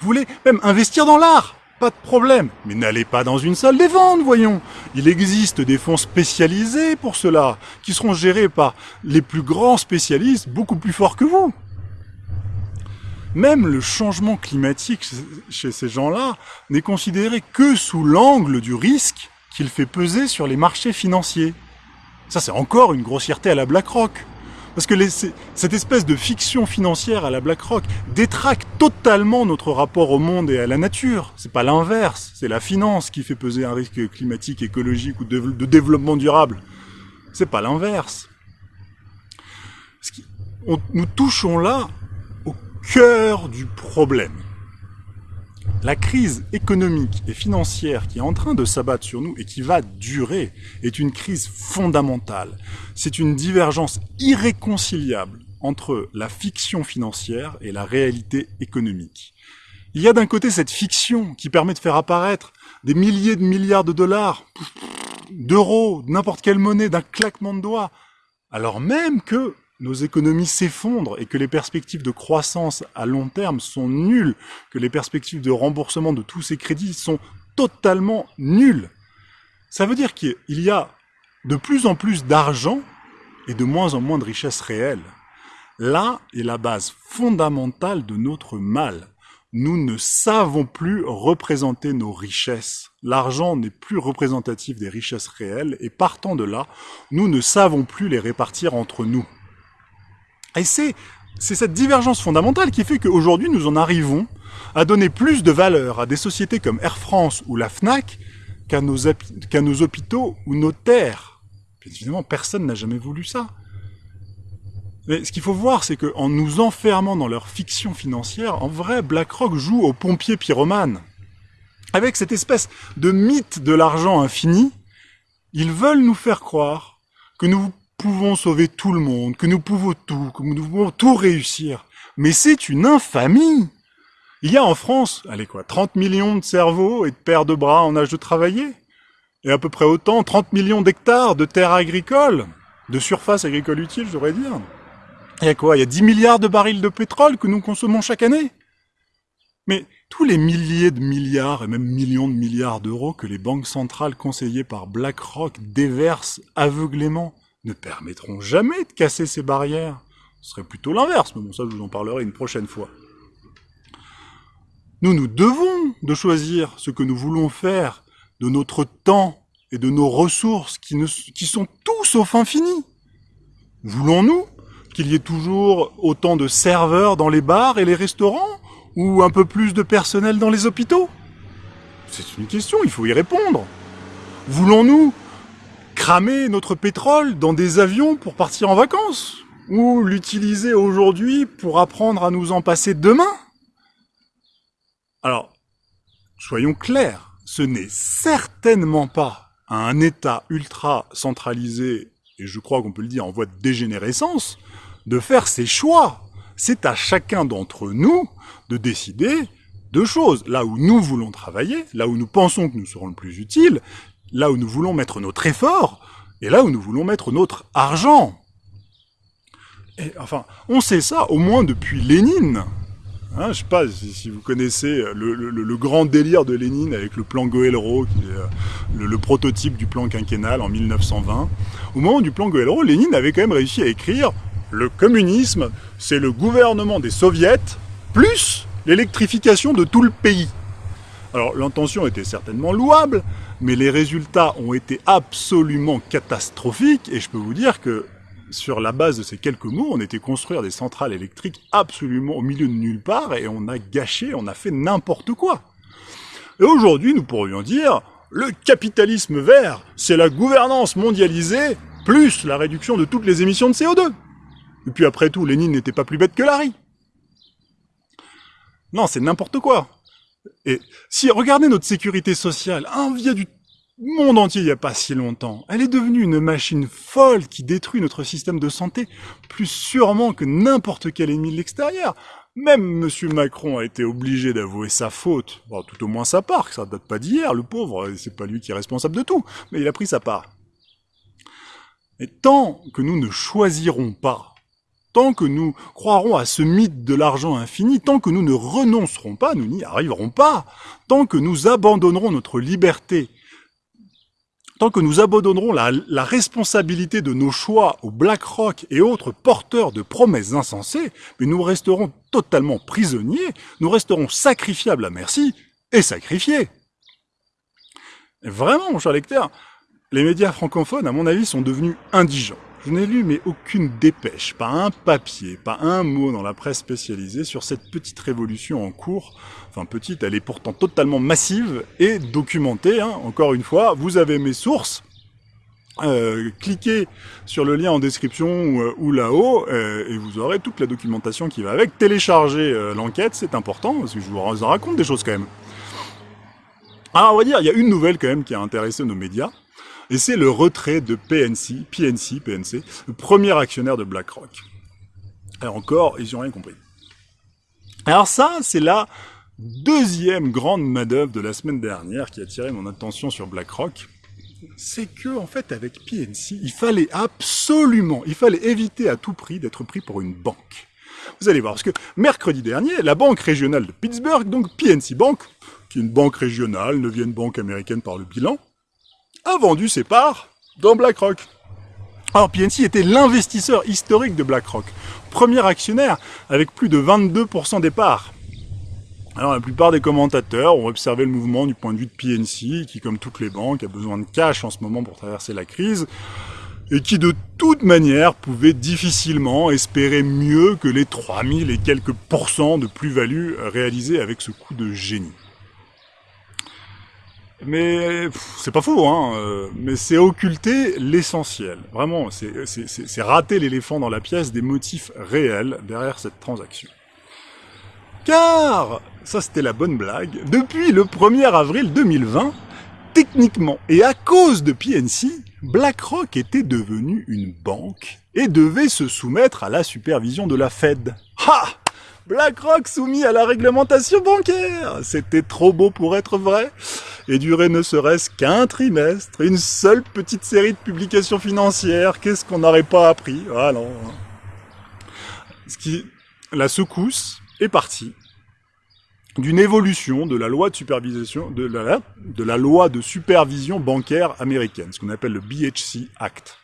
Vous voulez même investir dans l'art Pas de problème, mais n'allez pas dans une salle des ventes, voyons. Il existe des fonds spécialisés pour cela, qui seront gérés par les plus grands spécialistes, beaucoup plus forts que vous. Même le changement climatique chez ces gens-là n'est considéré que sous l'angle du risque qu'il fait peser sur les marchés financiers. Ça, c'est encore une grossièreté à la BlackRock. Parce que cette espèce de fiction financière à la BlackRock détraque totalement notre rapport au monde et à la nature. C'est pas l'inverse. C'est la finance qui fait peser un risque climatique, écologique ou de, développement durable. C'est pas l'inverse. Nous touchons là au cœur du problème. La crise économique et financière qui est en train de s'abattre sur nous et qui va durer est une crise fondamentale. C'est une divergence irréconciliable entre la fiction financière et la réalité économique. Il y a d'un côté cette fiction qui permet de faire apparaître des milliers de milliards de dollars, d'euros, n'importe quelle monnaie, d'un claquement de doigts, alors même que nos économies s'effondrent et que les perspectives de croissance à long terme sont nulles, que les perspectives de remboursement de tous ces crédits sont totalement nulles. Ça veut dire qu'il y a de plus en plus d'argent et de moins en moins de richesses réelles. Là est la base fondamentale de notre mal. nous ne savons plus représenter nos richesses. L'argent n'est plus représentatif des richesses réelles et partant de là, nous ne savons plus les répartir entre nous. Et c'est cette divergence fondamentale qui fait qu'aujourd'hui nous en arrivons à donner plus de valeur à des sociétés comme Air France ou la FNAC qu'à nos, qu'à nos hôpitaux ou nos terres. Bien évidemment, personne n'a jamais voulu ça. Mais ce qu'il faut voir, c'est qu'en nous enfermant dans leur fiction financière, en vrai, BlackRock joue aux pompiers pyromanes. Avec cette espèce de mythe de l'argent infini, ils veulent nous faire croire que nous pouvons sauver tout le monde, que nous pouvons tout, que nous pouvons tout réussir. Mais c'est une infamie Il y a en France, allez quoi, 30 millions de cerveaux et de paires de bras en âge de travailler Et à peu près autant, 30 millions d'hectares de terres agricoles, de surface agricole utile, je devrais dire. Il y a quoi Il y a 10 milliards de barils de pétrole que nous consommons chaque année Mais tous les milliers de milliards et même millions de milliards d'euros que les banques centrales conseillées par BlackRock déversent aveuglément ne permettront jamais de casser ces barrières. Ce serait plutôt l'inverse, mais bon, ça je vous en parlerai une prochaine fois. Nous nous devons de choisir ce que nous voulons faire de notre temps et de nos ressources qui, ne, qui sont tout sauf. Voulons-nous qu'il y ait toujours autant de serveurs dans les bars et les restaurants ou un peu plus de personnel dans les hôpitaux? C'est une question, il faut y répondre. Voulons-nous cramer notre pétrole dans des avions pour partir en vacances Ou l'utiliser aujourd'hui pour apprendre à nous en passer demain Alors, soyons clairs, ce n'est certainement pas un État ultra centralisé, et je crois qu'on peut le dire en voie de dégénérescence, de faire ses choix. C'est à chacun d'entre nous de décider deux choses. Là où nous voulons travailler, là où nous pensons que nous serons le plus utiles, là où nous voulons mettre notre effort, et là où nous voulons mettre notre argent. Et enfin, on sait ça au moins depuis Lénine. Hein, je sais pas si, vous connaissez le, grand délire de Lénine avec le plan Goëlro, qui est euh, le, prototype du plan quinquennal en 1920. Au moment du plan Goëlro, Lénine avait quand même réussi à écrire le communisme, c'est le gouvernement des soviets plus l'électrification de tout le pays. Alors l'intention était certainement louable, mais les résultats ont été absolument catastrophiques, et je peux vous dire que sur la base de ces quelques mots, on était construire des centrales électriques absolument au milieu de nulle part, et on a gâché, on a fait n'importe quoi. Et aujourd'hui, nous pourrions dire, le capitalisme vert, c'est la gouvernance mondialisée, plus la réduction de toutes les émissions de CO2. Et puis après tout, Lénine n'était pas plus bête que Larry. Non, c'est n'importe quoi. Et si, regardez notre sécurité sociale, un via du monde entier il n'y a pas si longtemps, elle est devenue une machine folle qui détruit notre système de santé plus sûrement que n'importe quel ennemi de l'extérieur. Même M. Macron a été obligé d'avouer sa faute, tout au moins sa part, que ça date pas d'hier, le pauvre, c'est pas lui qui est responsable de tout, mais il a pris sa part. Et tant que nous ne choisirons pas tant que nous croirons à ce mythe de l'argent infini, tant que nous ne renoncerons pas, nous n'y arriverons pas, tant que nous abandonnerons notre liberté, tant que nous abandonnerons la, responsabilité de nos choix aux BlackRock et autres porteurs de promesses insensées, mais nous resterons totalement prisonniers, nous resterons sacrifiables à merci et sacrifiés. vraiment, mon cher lecteur, les médias francophones, à mon avis, sont devenus indigents. Je n'ai lu mais aucune dépêche, pas un papier, pas un mot dans la presse spécialisée sur cette petite révolution en cours. Enfin petite, elle est pourtant totalement massive et documentée. Hein. Encore une fois, vous avez mes sources. Euh, cliquez sur le lien en description ou, euh, là-haut euh, et vous aurez toute la documentation qui va avec. Téléchargez l'enquête, c'est important parce que je vous raconte des choses quand même. Alors on va dire, il y a une nouvelle quand même qui a intéressé nos médias et c'est le retrait de PNC, PNC, PNC, le premier actionnaire de BlackRock. Et encore, ils n'ont rien compris. Alors ça, c'est la deuxième grande manœuvre de la semaine dernière qui a attiré mon attention sur BlackRock. C'est que, en fait, avec PNC, il fallait absolument, il fallait éviter à tout prix d'être pris pour une banque. Vous allez voir, parce que mercredi dernier, la banque régionale de Pittsburgh, donc PNC Bank, qui est une banque régionale, neuvième banque américaine par le bilan, a vendu ses parts dans BlackRock. Alors PNC était l'investisseur historique de BlackRock, premier actionnaire avec plus de 22% des parts. Alors la plupart des commentateurs ont observé le mouvement du point de vue de PNC, qui comme toutes les banques a besoin de cash en ce moment pour traverser la crise, et qui de toute manière pouvait difficilement espérer mieux que les 3000 et quelques pourcents de plus-value réalisés avec ce coup de génie. Mais c'est pas faux, hein, euh, mais c'est occulter l'essentiel. Vraiment, c'est rater l'éléphant dans la pièce des motifs réels derrière cette transaction. Car, ça c'était la bonne blague, depuis le 1er avril 2020, techniquement et à cause de PNC, BlackRock était devenu une banque et devait se soumettre à la supervision de la Fed. Ha BlackRock soumis à la réglementation bancaire. C'était trop beau pour être vrai. Et durait ne serait-ce qu'un trimestre, une seule petite série de publications financières, qu'est-ce qu'on n'aurait pas appris? Ah Ce qui... La secousse est partie d'une évolution de la loi de supervision de la, de la loi de supervision bancaire américaine, ce qu'on appelle le BHC Act.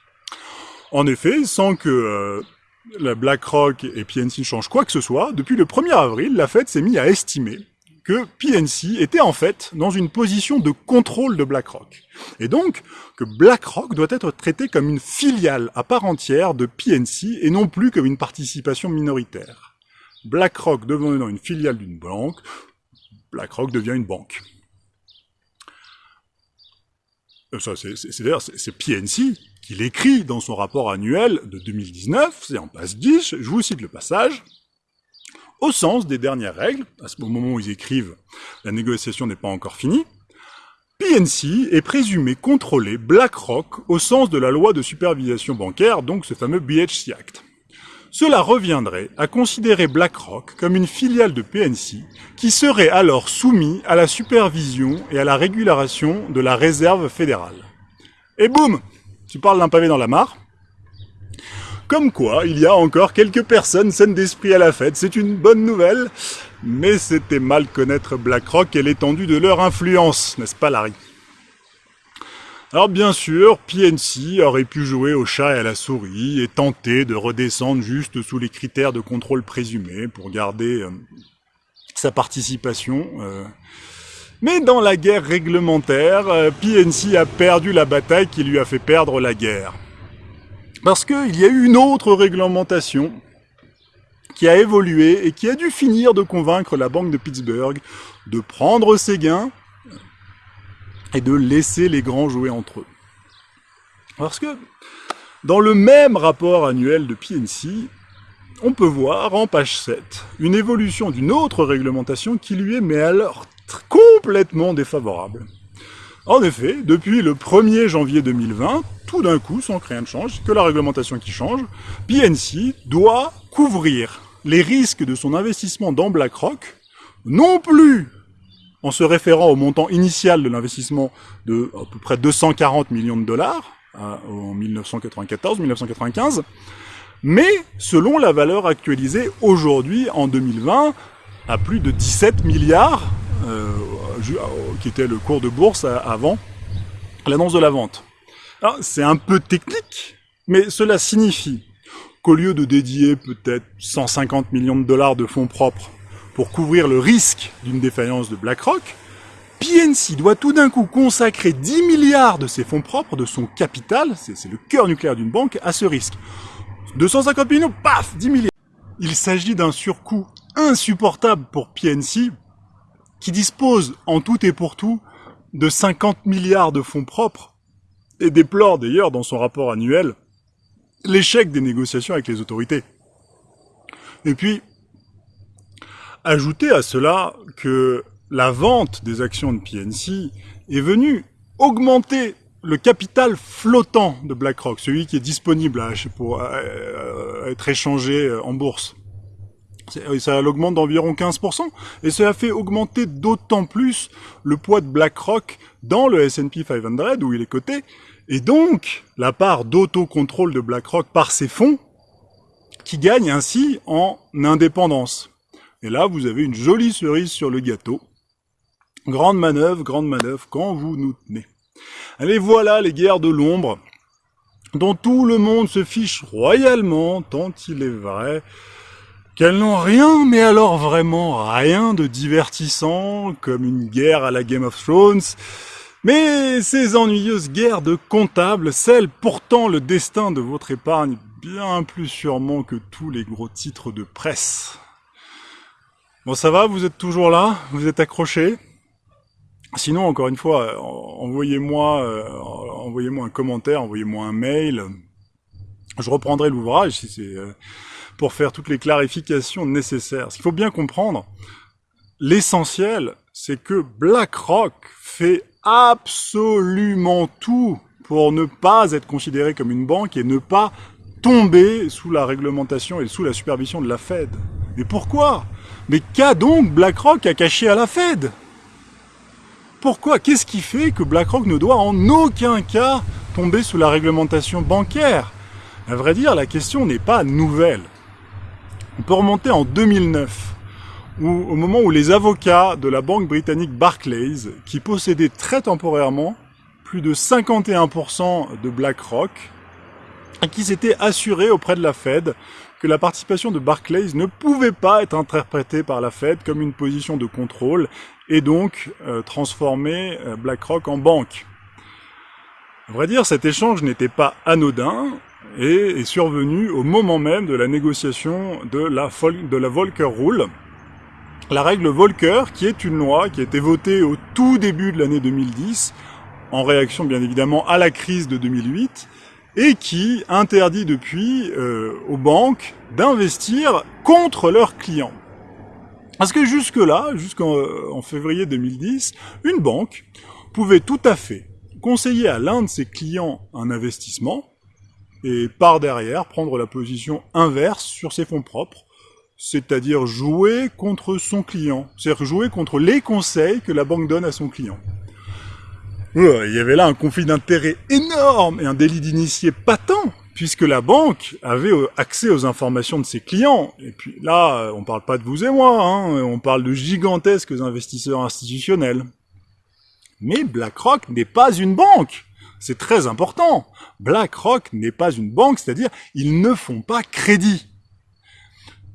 En effet, sans que euh, la BlackRock et PNC changent quoi que ce soit, depuis le 1er avril, la Fed s'est mise à estimer que PNC était en fait dans une position de contrôle de BlackRock. Et donc, que BlackRock doit être traité comme une filiale à part entière de PNC et non plus comme une participation minoritaire. BlackRock devenant une filiale d'une banque, BlackRock devient une banque. Euh, ça, c'est d'ailleurs c'est PNC qui l'écrit dans son rapport annuel de 2019, c'est en passe 10, je vous cite le passage. Au sens des dernières règles, à ce moment où ils écrivent, la négociation n'est pas encore finie, PNC est présumé contrôler BlackRock au sens de la loi de supervision bancaire, donc ce fameux BHC Act. Cela reviendrait à considérer BlackRock comme une filiale de PNC qui serait alors soumise à la supervision et à la régulation de la réserve fédérale. Et boum Tu parles d'un pavé dans la mare Comme quoi, il y a encore quelques personnes saines d'esprit à la fête, c'est une bonne nouvelle, mais c'était mal connaître BlackRock et l'étendue de leur influence, n'est-ce pas Larry? Alors bien sûr, PNC aurait pu jouer au chat et à la souris et tenter de redescendre juste sous les critères de contrôle présumés pour garder euh, sa participation. Euh. Mais dans la guerre réglementaire, euh, PNC a perdu la bataille qui lui a fait perdre la guerre. Parce qu'il y a eu une autre réglementation qui a évolué et qui a dû finir de convaincre la Banque de Pittsburgh de prendre ses gains et de laisser les grands jouer entre eux. Parce que dans le même rapport annuel de PNC, on peut voir en page 7 une évolution d'une autre réglementation qui lui est mais alors complètement défavorable. En effet, depuis le 1er janvier 2020, tout d'un coup, sans que rien ne change, que la réglementation qui change, PNC doit couvrir les risques de son investissement dans BlackRock, non plus en se référant au montant initial de l'investissement de à peu près 240 millions de dollars hein, en 1994-1995, mais selon la valeur actualisée aujourd'hui en 2020 à plus de 17 milliards, qui était le cours de bourse avant l'annonce de la vente. C'est un peu technique, mais cela signifie qu'au lieu de dédier peut-être 150 millions de dollars de fonds propres pour couvrir le risque d'une défaillance de BlackRock, PNC doit tout d'un coup consacrer 10 milliards de ses fonds propres, de son capital, c'est le cœur nucléaire d'une banque, à ce risque. 250 millions, paf, 10 milliards. Il s'agit d'un surcoût insupportable pour PNC, qui dispose en tout et pour tout de 50 milliards de fonds propres, et déplore d'ailleurs dans son rapport annuel l'échec des négociations avec les autorités. Et puis, Ajoutez à cela que la vente des actions de PNC est venue augmenter le capital flottant de BlackRock, celui qui est disponible pour être échangé en bourse. Ça l'augmente d'environ 15%, et cela fait augmenter d'autant plus le poids de BlackRock dans le S&P 500, où il est coté, et donc la part d'autocontrôle de BlackRock par ses fonds, qui gagne ainsi en indépendance. Et là, vous avez une jolie cerise sur le gâteau. Grande manœuvre, grande manœuvre, quand vous nous tenez. Allez, voilà les guerres de l'ombre, dont tout le monde se fiche royalement, tant il est vrai qu'elles n'ont rien, mais alors vraiment rien de divertissant, comme une guerre à la Game of Thrones, mais ces ennuyeuses guerres de comptables scellent pourtant le destin de votre épargne bien plus sûrement que tous les gros titres de presse. Bon, ça va, vous êtes toujours là Vous êtes accrochés Sinon, encore une fois, envoyez-moi euh, envoyez-moi un commentaire, envoyez-moi un mail. Je reprendrai l'ouvrage si c'est euh, pour faire toutes les clarifications nécessaires. Ce qu'il faut bien comprendre, l'essentiel, c'est que BlackRock fait absolument tout pour ne pas être considéré comme une banque et ne pas tomber sous la réglementation et sous la supervision de la Fed. Mais pourquoi? Mais qu'a donc BlackRock à cacher à la Fed? Pourquoi? Qu'est-ce qui fait que BlackRock ne doit en aucun cas tomber sous la réglementation bancaire? À vrai dire, la question n'est pas nouvelle. On peut remonter en 2009, où, au moment où les avocats de la banque britannique Barclays, qui possédaient très temporairement plus de 51% de BlackRock, qui s'était assuré auprès de la Fed que la participation de Barclays ne pouvait pas être interprétée par la Fed comme une position de contrôle et donc euh, transformer euh, BlackRock en banque. À vrai dire, cet échange n'était pas anodin et est survenu au moment même de la négociation de la, de la Volcker Rule, la règle Volcker qui est une loi qui a été votée au tout début de l'année 2010 en réaction bien évidemment à la crise de 2008 et qui interdit depuis euh, aux banques d'investir contre leurs clients. Parce que jusque-là, jusqu'en euh, février 2010, une banque pouvait tout à fait conseiller à l'un de ses clients un investissement et par derrière prendre la position inverse sur ses fonds propres, c'est-à-dire jouer contre son client, c'est-à-dire jouer contre les conseils que la banque donne à son client il y avait là un conflit d'intérêts énorme et un délit d'initié patent, puisque la banque avait euh, accès aux informations de ses clients. Et puis là, euh, on parle pas de vous et moi, hein, on parle de gigantesques investisseurs institutionnels. Mais BlackRock n'est pas une banque. C'est très important. BlackRock n'est pas une banque, c'est-à-dire ils ne font pas crédit.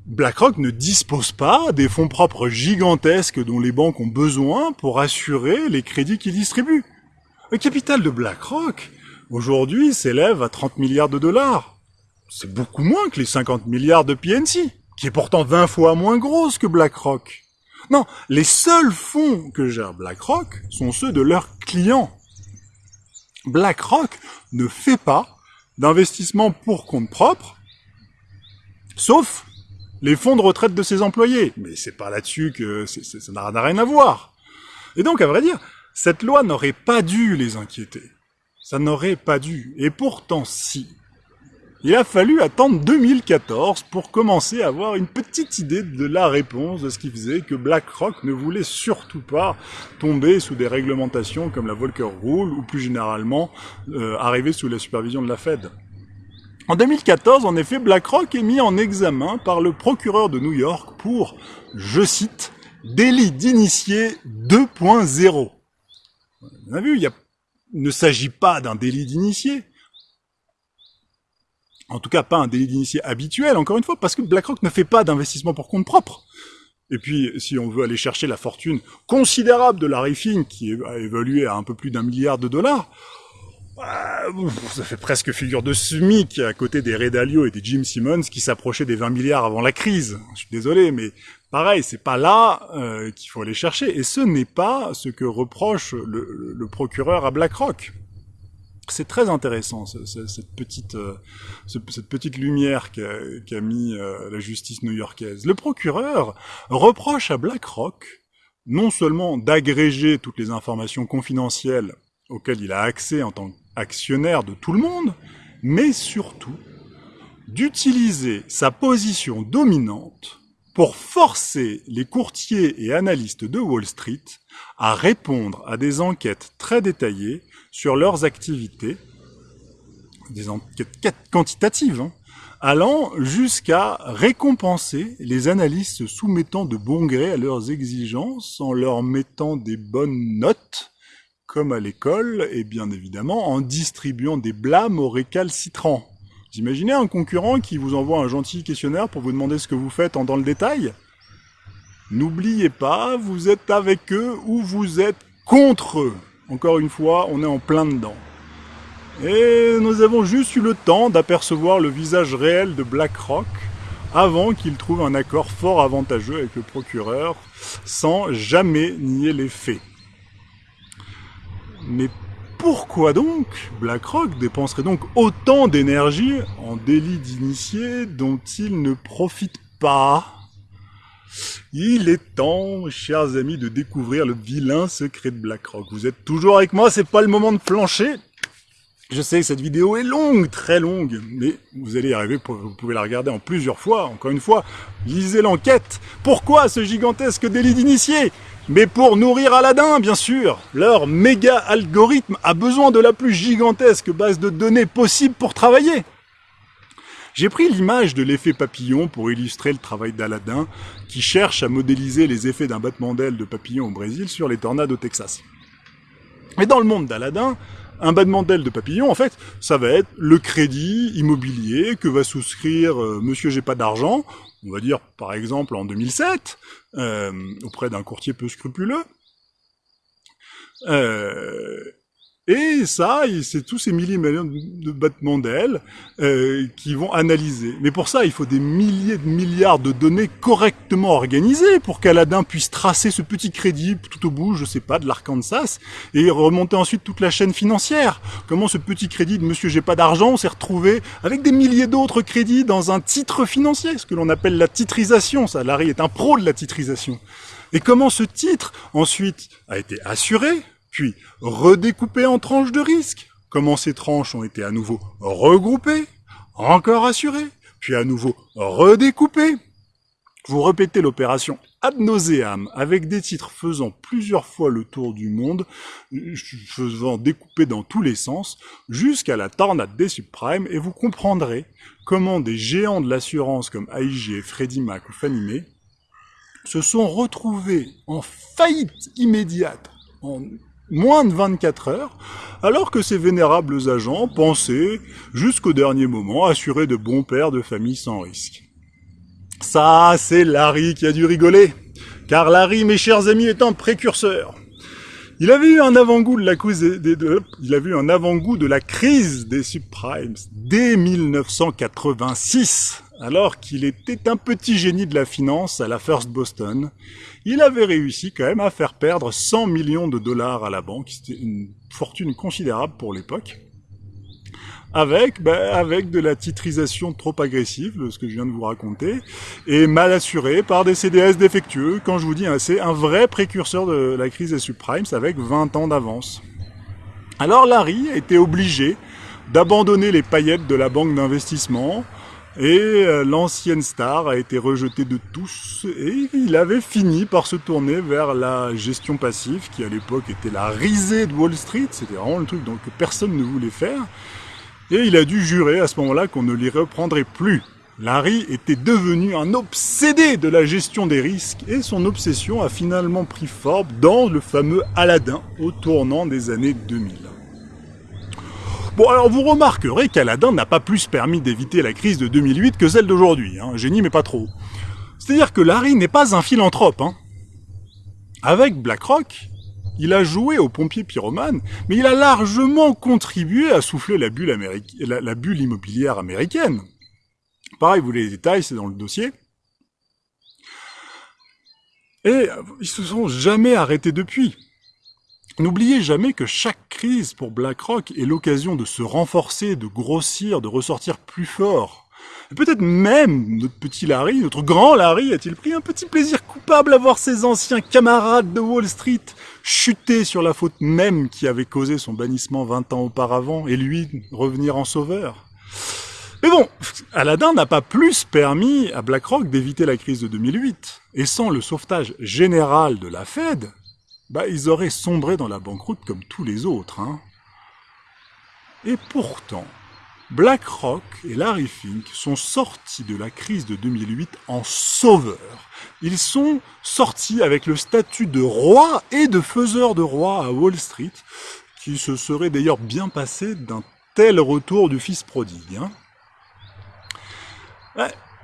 BlackRock ne dispose pas des fonds propres gigantesques dont les banques ont besoin pour assurer les crédits qu'ils distribuent. Le capital de BlackRock, aujourd'hui, s'élève à 30 milliards de dollars. C'est beaucoup moins que les 50 milliards de PNC, qui est pourtant 20 fois moins grosse que BlackRock. Non, les seuls fonds que gère BlackRock sont ceux de leurs clients. BlackRock ne fait pas d'investissement pour compte propre, sauf les fonds de retraite de ses employés. Mais c'est pas là-dessus que ça n'a rien à voir. Et donc, à vrai dire, cette loi n'aurait pas dû les inquiéter. Ça n'aurait pas dû. Et pourtant, si. Il a fallu attendre 2014 pour commencer à avoir une petite idée de la réponse de ce qui faisait que BlackRock ne voulait surtout pas tomber sous des réglementations comme la Volcker Rule ou plus généralement euh, arriver sous la supervision de la Fed. En 2014, en effet, BlackRock est mis en examen par le procureur de New York pour, je cite, délit d'initié 2.0. On a vu, il, ne s'agit pas d'un délit d'initié. En tout cas, pas un délit d'initié habituel, encore une fois, parce que BlackRock ne fait pas d'investissement pour compte propre. Et puis, si on veut aller chercher la fortune considérable de Larry Fink, qui est évaluée à un peu plus d'un milliard de dollars, bah, ça fait presque figure de SMIC à côté des Ray Dalio et des Jim Simmons qui s'approchaient des 20 milliards avant la crise. Je suis désolé, mais pareil, c'est pas là euh, qu'il faut aller chercher. Et ce n'est pas ce que reproche le, procureur à BlackRock. C'est très intéressant cette petite euh, cette petite lumière qu'a mis euh, la justice new-yorkaise. Le procureur reproche à BlackRock non seulement d'agréger toutes les informations confidentielles auxquelles il a accès en tant qu'actionnaire de tout le monde, mais surtout d'utiliser sa position dominante pour forcer les courtiers et analystes de Wall Street à répondre à des enquêtes très détaillées sur leurs activités, des enquêtes quantitatives, hein, allant jusqu'à récompenser les analystes soumettant de bon gré à leurs exigences en leur mettant des bonnes notes comme à l'école, et bien évidemment en distribuant des blâmes aux récalcitrants. Vous imaginez un concurrent qui vous envoie un gentil questionnaire pour vous demander ce que vous faites en dans le détail N'oubliez pas, vous êtes avec eux ou vous êtes contre eux. Encore une fois, on est en plein dedans. Et nous avons juste eu le temps d'apercevoir le visage réel de BlackRock avant qu'il trouve un accord fort avantageux avec le procureur, sans jamais nier les faits. Mais pourquoi donc BlackRock dépenserait donc autant d'énergie en délit d'initié dont il ne profite pas? Il est temps, chers amis, de découvrir le vilain secret de BlackRock. Vous êtes toujours avec moi, c'est pas le moment de flancher. Je sais que cette vidéo est longue, très longue, mais vous allez y arriver, vous pouvez la regarder en plusieurs fois, encore une fois. Lisez l'enquête. Pourquoi ce gigantesque délit d'initié? Mais pour nourrir Aladdin, bien sûr. Leur méga algorithme a besoin de la plus gigantesque base de données possible pour travailler. J'ai pris l'image de l'effet papillon pour illustrer le travail d'Aladin, qui cherche à modéliser les effets d'un battement d'aile de papillon au Brésil sur les tornades au Texas. Mais dans le monde d'Aladin, un battement d'aile de papillon, en fait, ça va être le crédit immobilier que va souscrire euh, Monsieur J'ai pas d'argent, on va dire par exemple en 2007, euh, auprès d'un courtier peu scrupuleux. Euh, et ça, c'est tous ces milliers de battements d'ailes euh, qui vont analyser. Mais pour ça, il faut des milliers de milliards de données correctement organisées pour qu'Aladin puisse tracer ce petit crédit tout au bout, je sais pas, de l'Arkansas, et remonter ensuite toute la chaîne financière. Comment ce petit crédit de Monsieur J'ai pas d'argent s'est retrouvé avec des milliers d'autres crédits dans un titre financier, ce que l'on appelle la titrisation. Ça, Larry est un pro de la titrisation. Et comment ce titre, ensuite, a été assuré puis redécoupé en tranches de risque. Comment ces tranches ont été à nouveau regroupées, encore assurées, puis à nouveau redécoupées. Vous répétez l'opération ad nauseam avec des titres faisant plusieurs fois le tour du monde, faisant découper dans tous les sens, jusqu'à la tornade des subprimes, et vous comprendrez comment des géants de l'assurance comme AIG, Freddie Mac ou Fannie se sont retrouvés en faillite immédiate moins de 24 heures, alors que ces vénérables agents pensaient, jusqu'au dernier moment, assurer de bons pères de famille sans risque. Ça, c'est Larry qui a dû rigoler, car Larry, mes chers amis, est un précurseur. Il avait eu un avant-goût de la crise des, subprimes dès 1986, alors qu'il était un petit génie de la finance à la First Boston. Il avait réussi quand même à faire perdre 100 millions de dollars à la banque, c'était une fortune considérable pour l'époque avec, ben, avec de la titrisation trop agressive, ce que je viens de vous raconter, et mal assuré par des CDS défectueux. Quand je vous dis, hein, c'est un vrai précurseur de la crise des subprimes avec 20 ans d'avance. Alors Larry était obligé d'abandonner les paillettes de la banque d'investissement, et euh, l'ancienne star a été rejetée de tous, et il avait fini par se tourner vers la gestion passive, qui à l'époque était la risée de Wall Street, c'était vraiment le truc donc, que personne ne voulait faire, et il a dû jurer à ce moment-là qu'on ne l'y reprendrait plus. Larry était devenu un obsédé de la gestion des risques et son obsession a finalement pris forme dans le fameux Aladdin au tournant des années 2000. Bon alors vous remarquerez qu'Aladin n'a pas plus permis d'éviter la crise de 2008 que celle d'aujourd'hui, hein. génie mais pas trop. C'est-à-dire que Larry n'est pas un philanthrope. Hein. Avec BlackRock, il a joué au pompier pyromane, mais il a largement contribué à souffler la bulle, la, bulle immobilière américaine. Pareil, vous voulez les détails, c'est dans le dossier. Et ils se sont jamais arrêtés depuis. N'oubliez jamais que chaque crise pour BlackRock est l'occasion de se renforcer, de grossir, de ressortir plus fort. Peut-être même notre petit Larry, notre grand Larry, a-t-il pris un petit plaisir coupable à voir ses anciens camarades de Wall Street chuter sur la faute même qui avait causé son bannissement 20 ans auparavant et lui revenir en sauveur mais bon, Aladdin n'a pas plus permis à BlackRock d'éviter la crise de 2008. Et sans le sauvetage général de la Fed, bah, ils auraient sombré dans la banqueroute comme tous les autres. Hein. Et pourtant, BlackRock et Larry Fink sont sortis de la crise de 2008 en sauveurs. Ils sont sortis avec le statut de roi et de faiseur de roi à Wall Street, qui se serait d'ailleurs bien passé d'un tel retour du fils prodigue. Hein.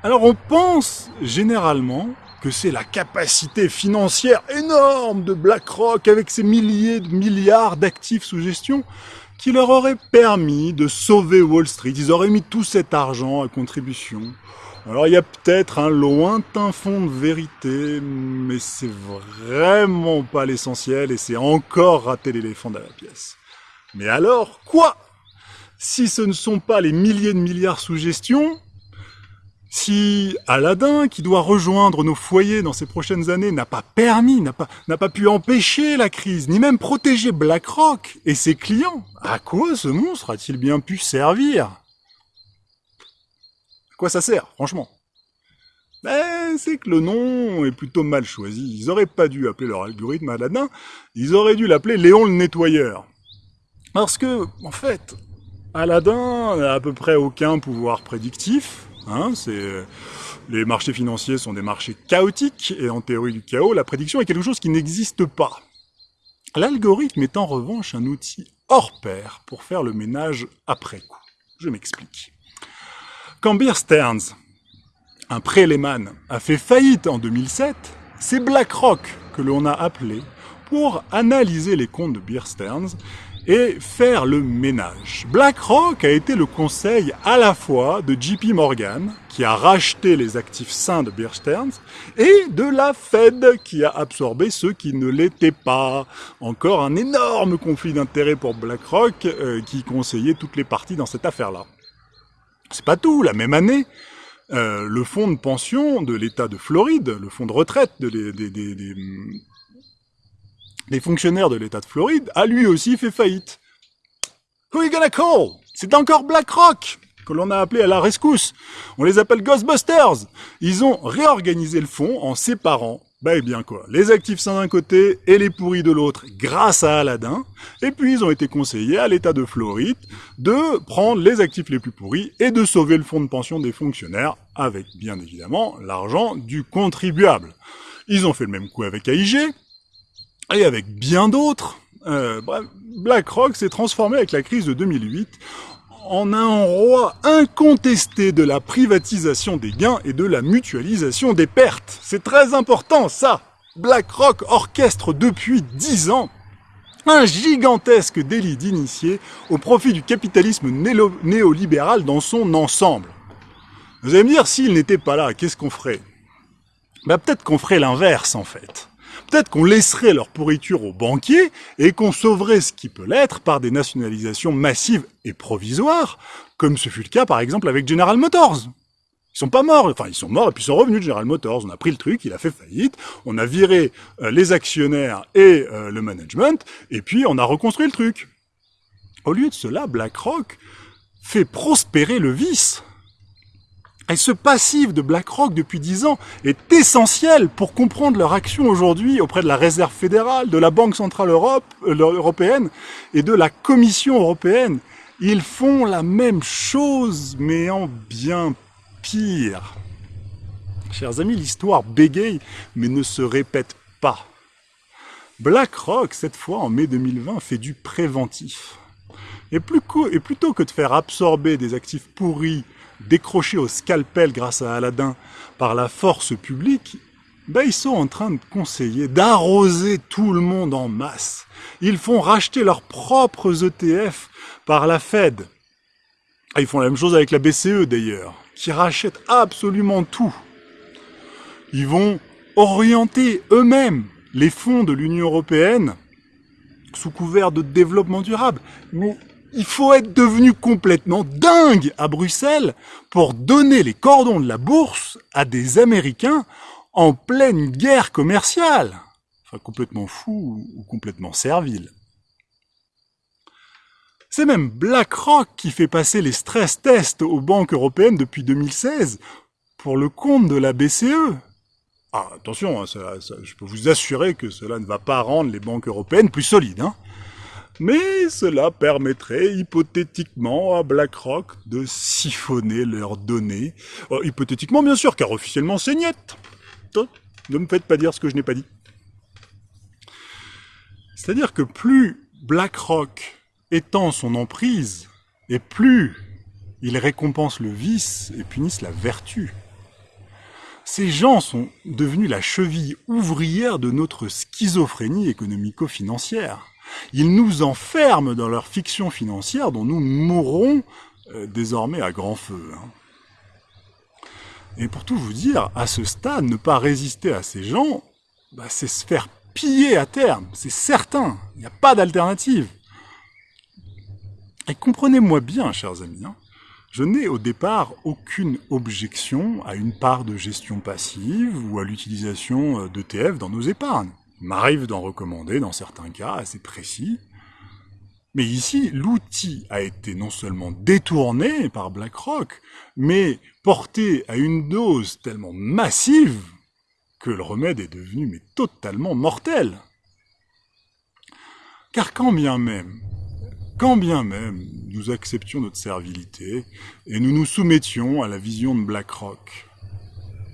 Alors on pense généralement que c'est la capacité financière énorme de BlackRock avec ses milliers de milliards d'actifs sous gestion qui leur aurait permis de sauver Wall Street. Ils auraient mis tout cet argent à contribution. Alors il y a peut-être un lointain fond de vérité, mais c'est vraiment pas l'essentiel et c'est encore rater l'éléphant dans la pièce. Mais alors, quoi? Si ce ne sont pas les milliers de milliards sous gestion, si Aladdin, qui doit rejoindre nos foyers dans ces prochaines années, n'a pas permis, n'a pas, n'a pas pu empêcher la crise, ni même protéger BlackRock et ses clients, à quoi ce monstre a-t-il bien pu servir? Quoi ça sert, franchement? Ben, c'est que le nom est plutôt mal choisi. Ils auraient pas dû appeler leur algorithme Aladdin, ils auraient dû l'appeler Léon le nettoyeur. Parce que, en fait, Aladdin n'a à peu près aucun pouvoir prédictif, Hein, les marchés financiers sont des marchés chaotiques et en théorie du chaos, la prédiction est quelque chose qui n'existe pas. L'algorithme est en revanche un outil hors pair pour faire le ménage après coup. Je m'explique. Quand Bear Stearns, un préléman, a fait faillite en 2007, c'est BlackRock que l'on a appelé pour analyser les comptes de Bear Stearns et faire le ménage. BlackRock a été le conseil à la fois de JP Morgan, qui a racheté les actifs sains de Bear Stearns, et de la Fed, qui a absorbé ceux qui ne l'étaient pas. Encore un énorme conflit d'intérêts pour BlackRock, euh, qui conseillait toutes les parties dans cette affaire-là. C'est pas tout, la même année, euh, le fonds de pension de l'État de Floride, le fonds de retraite de des, fonctionnaires de l'État de Floride, a lui aussi fait faillite. Who are you gonna call? C'est encore BlackRock que l'on a appelé à la rescousse. On les appelle Ghostbusters. Ils ont réorganisé le fonds en séparant, bah eh bien quoi, les actifs sains d'un côté et les pourris de l'autre grâce à Aladdin. Et puis ils ont été conseillés à l'État de Floride de prendre les actifs les plus pourris et de sauver le fonds de pension des fonctionnaires avec bien évidemment l'argent du contribuable. Ils ont fait le même coup avec AIG, et avec bien d'autres. Euh, BlackRock s'est transformé avec la crise de 2008 en un roi incontesté de la privatisation des gains et de la mutualisation des pertes. C'est très important ça BlackRock orchestre depuis 10 ans un gigantesque délit d'initié au profit du capitalisme néolibéral dans son ensemble. Vous allez me dire, s'il n'était pas là, qu'est-ce qu'on ferait? Bah, Peut-être qu'on ferait l'inverse en fait. Peut-être qu'on laisserait leur pourriture aux banquiers et qu'on sauverait ce qui peut l'être par des nationalisations massives et provisoires, comme ce fut le cas par exemple avec General Motors. Ils sont pas morts, enfin ils sont morts et puis ils sont revenus de General Motors. On a pris le truc, il a fait faillite, on a viré euh, les actionnaires et euh, le management, et puis on a reconstruit le truc. Au lieu de cela, BlackRock fait prospérer le vice. Et ce passif de BlackRock depuis 10 ans est essentiel pour comprendre leur action aujourd'hui auprès de la Réserve fédérale, de la Banque centrale euh, européenne et de la Commission européenne. Ils font la même chose, mais en bien pire. Chers amis, l'histoire bégaye, mais ne se répète pas. BlackRock, cette fois en mai 2020, fait du préventif. Et plutôt que de faire absorber des actifs pourris décrochés au scalpel grâce à Aladdin par la force publique, ben ils sont en train de conseiller d'arroser tout le monde en masse. Ils font racheter leurs propres ETF par la Fed. Ils font la même chose avec la BCE d'ailleurs, qui rachète absolument tout. Ils vont orienter eux-mêmes les fonds de l'Union européenne sous couvert de développement durable. Il faut être devenu complètement dingue à Bruxelles pour donner les cordons de la bourse à des Américains en pleine guerre commerciale. Enfin, complètement fou ou complètement servile. C'est même BlackRock qui fait passer les stress tests aux banques européennes depuis 2016 pour le compte de la BCE. Ah, attention, hein, je peux vous assurer que cela ne va pas rendre les banques européennes plus solides. Hein mais cela permettrait hypothétiquement à BlackRock de siphonner leurs données. Euh, hypothétiquement, bien sûr, car officiellement c'est niet. Ne me faites pas dire ce que je n'ai pas dit. C'est-à-dire que plus BlackRock étend son emprise, et plus Ils récompensent le vice et punissent la vertu. Ces gens sont devenus la cheville ouvrière de notre schizophrénie économico-financière. Ils nous enferment dans leur fiction financière dont nous mourrons euh, désormais à grand feu. Hein. Et pour tout vous dire, à ce stade, ne pas résister à ces gens, bah, c'est se faire piller à terme, c'est certain, il n'y a pas d'alternative. Et comprenez-moi bien, chers amis, hein, je n'ai au départ aucune objection à une part de gestion passive ou à l'utilisation euh, d'ETF dans nos épargnes. M'arrive d'en recommander dans certains cas assez précis. Mais ici, l'outil a été non seulement détourné par BlackRock, mais porté à une dose tellement massive que le remède est devenu totalement mortel. Car quand bien même quand bien même nous acceptions notre servilité et nous nous soumettions à la vision de BlackRock.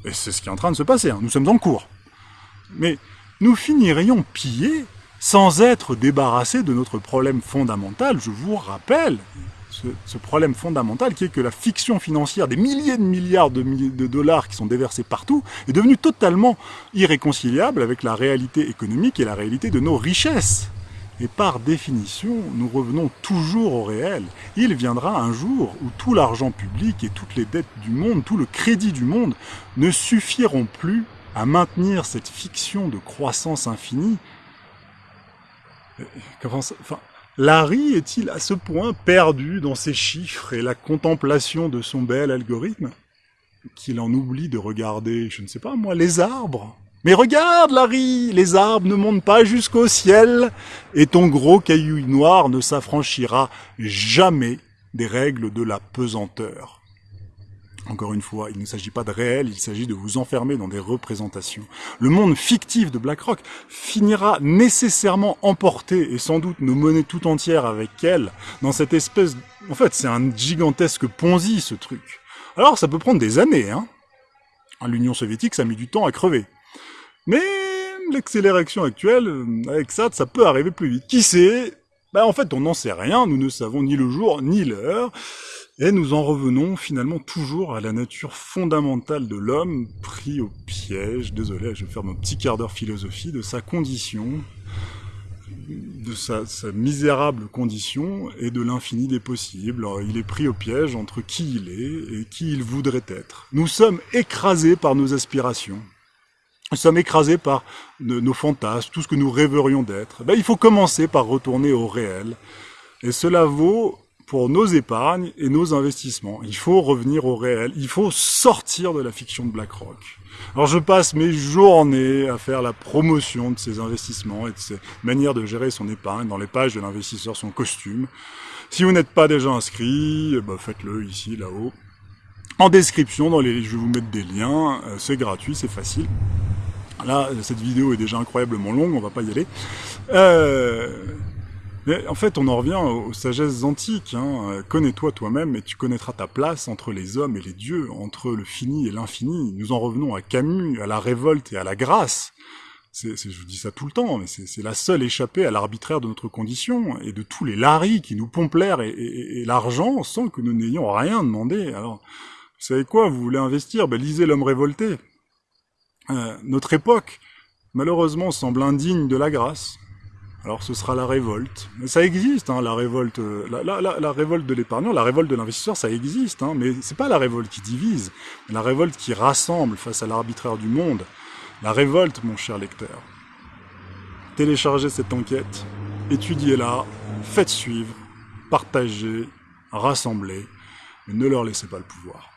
Et c'est ce qui est en train de se passer, hein. nous sommes en cours. Mais nous finirions pillés sans être débarrassés de notre problème fondamental, je vous rappelle, ce, problème fondamental qui est que la fiction financière des milliers de milliards de, dollars qui sont déversés partout est devenue totalement irréconciliable avec la réalité économique et la réalité de nos richesses. Et par définition, nous revenons toujours au réel. Il viendra un jour où tout l'argent public et toutes les dettes du monde, tout le crédit du monde ne suffiront plus à maintenir cette fiction de croissance infinie. Euh, Larry est-il à ce point perdu dans ses chiffres et la contemplation de son bel algorithme qu'il en oublie de regarder, je ne sais pas moi, les arbres? Mais regarde, Larry, les arbres ne montent pas jusqu'au ciel, et ton gros caillou noir ne s'affranchira jamais des règles de la pesanteur. Encore une fois, il ne s'agit pas de réel, il s'agit de vous enfermer dans des représentations. Le monde fictif de BlackRock finira nécessairement emporté, et sans doute nos monnaies tout entières avec elle, dans cette espèce... En fait, c'est un gigantesque Ponzi, ce truc. Alors, ça peut prendre des années, hein. L'Union soviétique, ça a mis du temps à crever. Mais l'accélération actuelle, avec ça, ça peut arriver plus vite. Qui sait? Ben, En fait, on n'en sait rien, nous ne savons ni le jour ni l'heure, et nous en revenons finalement toujours à la nature fondamentale de l'homme, pris au piège, désolé, je vais faire mon petit quart d'heure philosophie, de sa condition, de sa, misérable condition et de l'infini des possibles. il est pris au piège entre qui il est et qui il voudrait être. Nous sommes écrasés par nos aspirations. Nous sommes écrasés par nos fantasmes, tout ce que nous rêverions d'être. Ben, il faut commencer par retourner au réel. Et cela vaut pour nos épargnes et nos investissements. Il faut revenir au réel. Il faut sortir de la fiction de BlackRock. Alors je passe mes journées à faire la promotion de ces investissements et de ces manières de gérer son épargne dans les pages de l'investisseur son costume. Si vous n'êtes pas déjà inscrit, ben faites-le ici, là-haut. En description, dans les, je vais vous mettre des liens. Euh, c'est gratuit, c'est facile. Là, cette vidéo est déjà incroyablement longue, on va pas y aller. Euh, mais en fait, on en revient aux sagesses antiques. Hein. Connais-toi toi-même et tu connaîtras ta place entre les hommes et les dieux, entre le fini et l'infini. Nous en revenons à Camus, à la révolte et à la grâce. C'est, je vous dis ça tout le temps, mais c'est la seule échappée à l'arbitraire de notre condition et de tous les laris qui nous pompent l'air et, et l'argent sans que nous n'ayons rien demandé. Alors, vous savez quoi? Vous voulez investir? Ben, Lisez L'homme révolté. Euh, notre époque, malheureusement, semble indigne de la grâce. Alors ce sera la révolte. Ça existe, hein, la révolte, euh, la, révolte de l'épargnant, la révolte de l'investisseur, ça existe. Hein, mais c'est pas la révolte qui divise, mais la révolte qui rassemble face à l'arbitraire du monde. La révolte, mon cher lecteur. Téléchargez cette enquête, étudiez-la, faites suivre, partagez, rassemblez, mais ne leur laissez pas le pouvoir.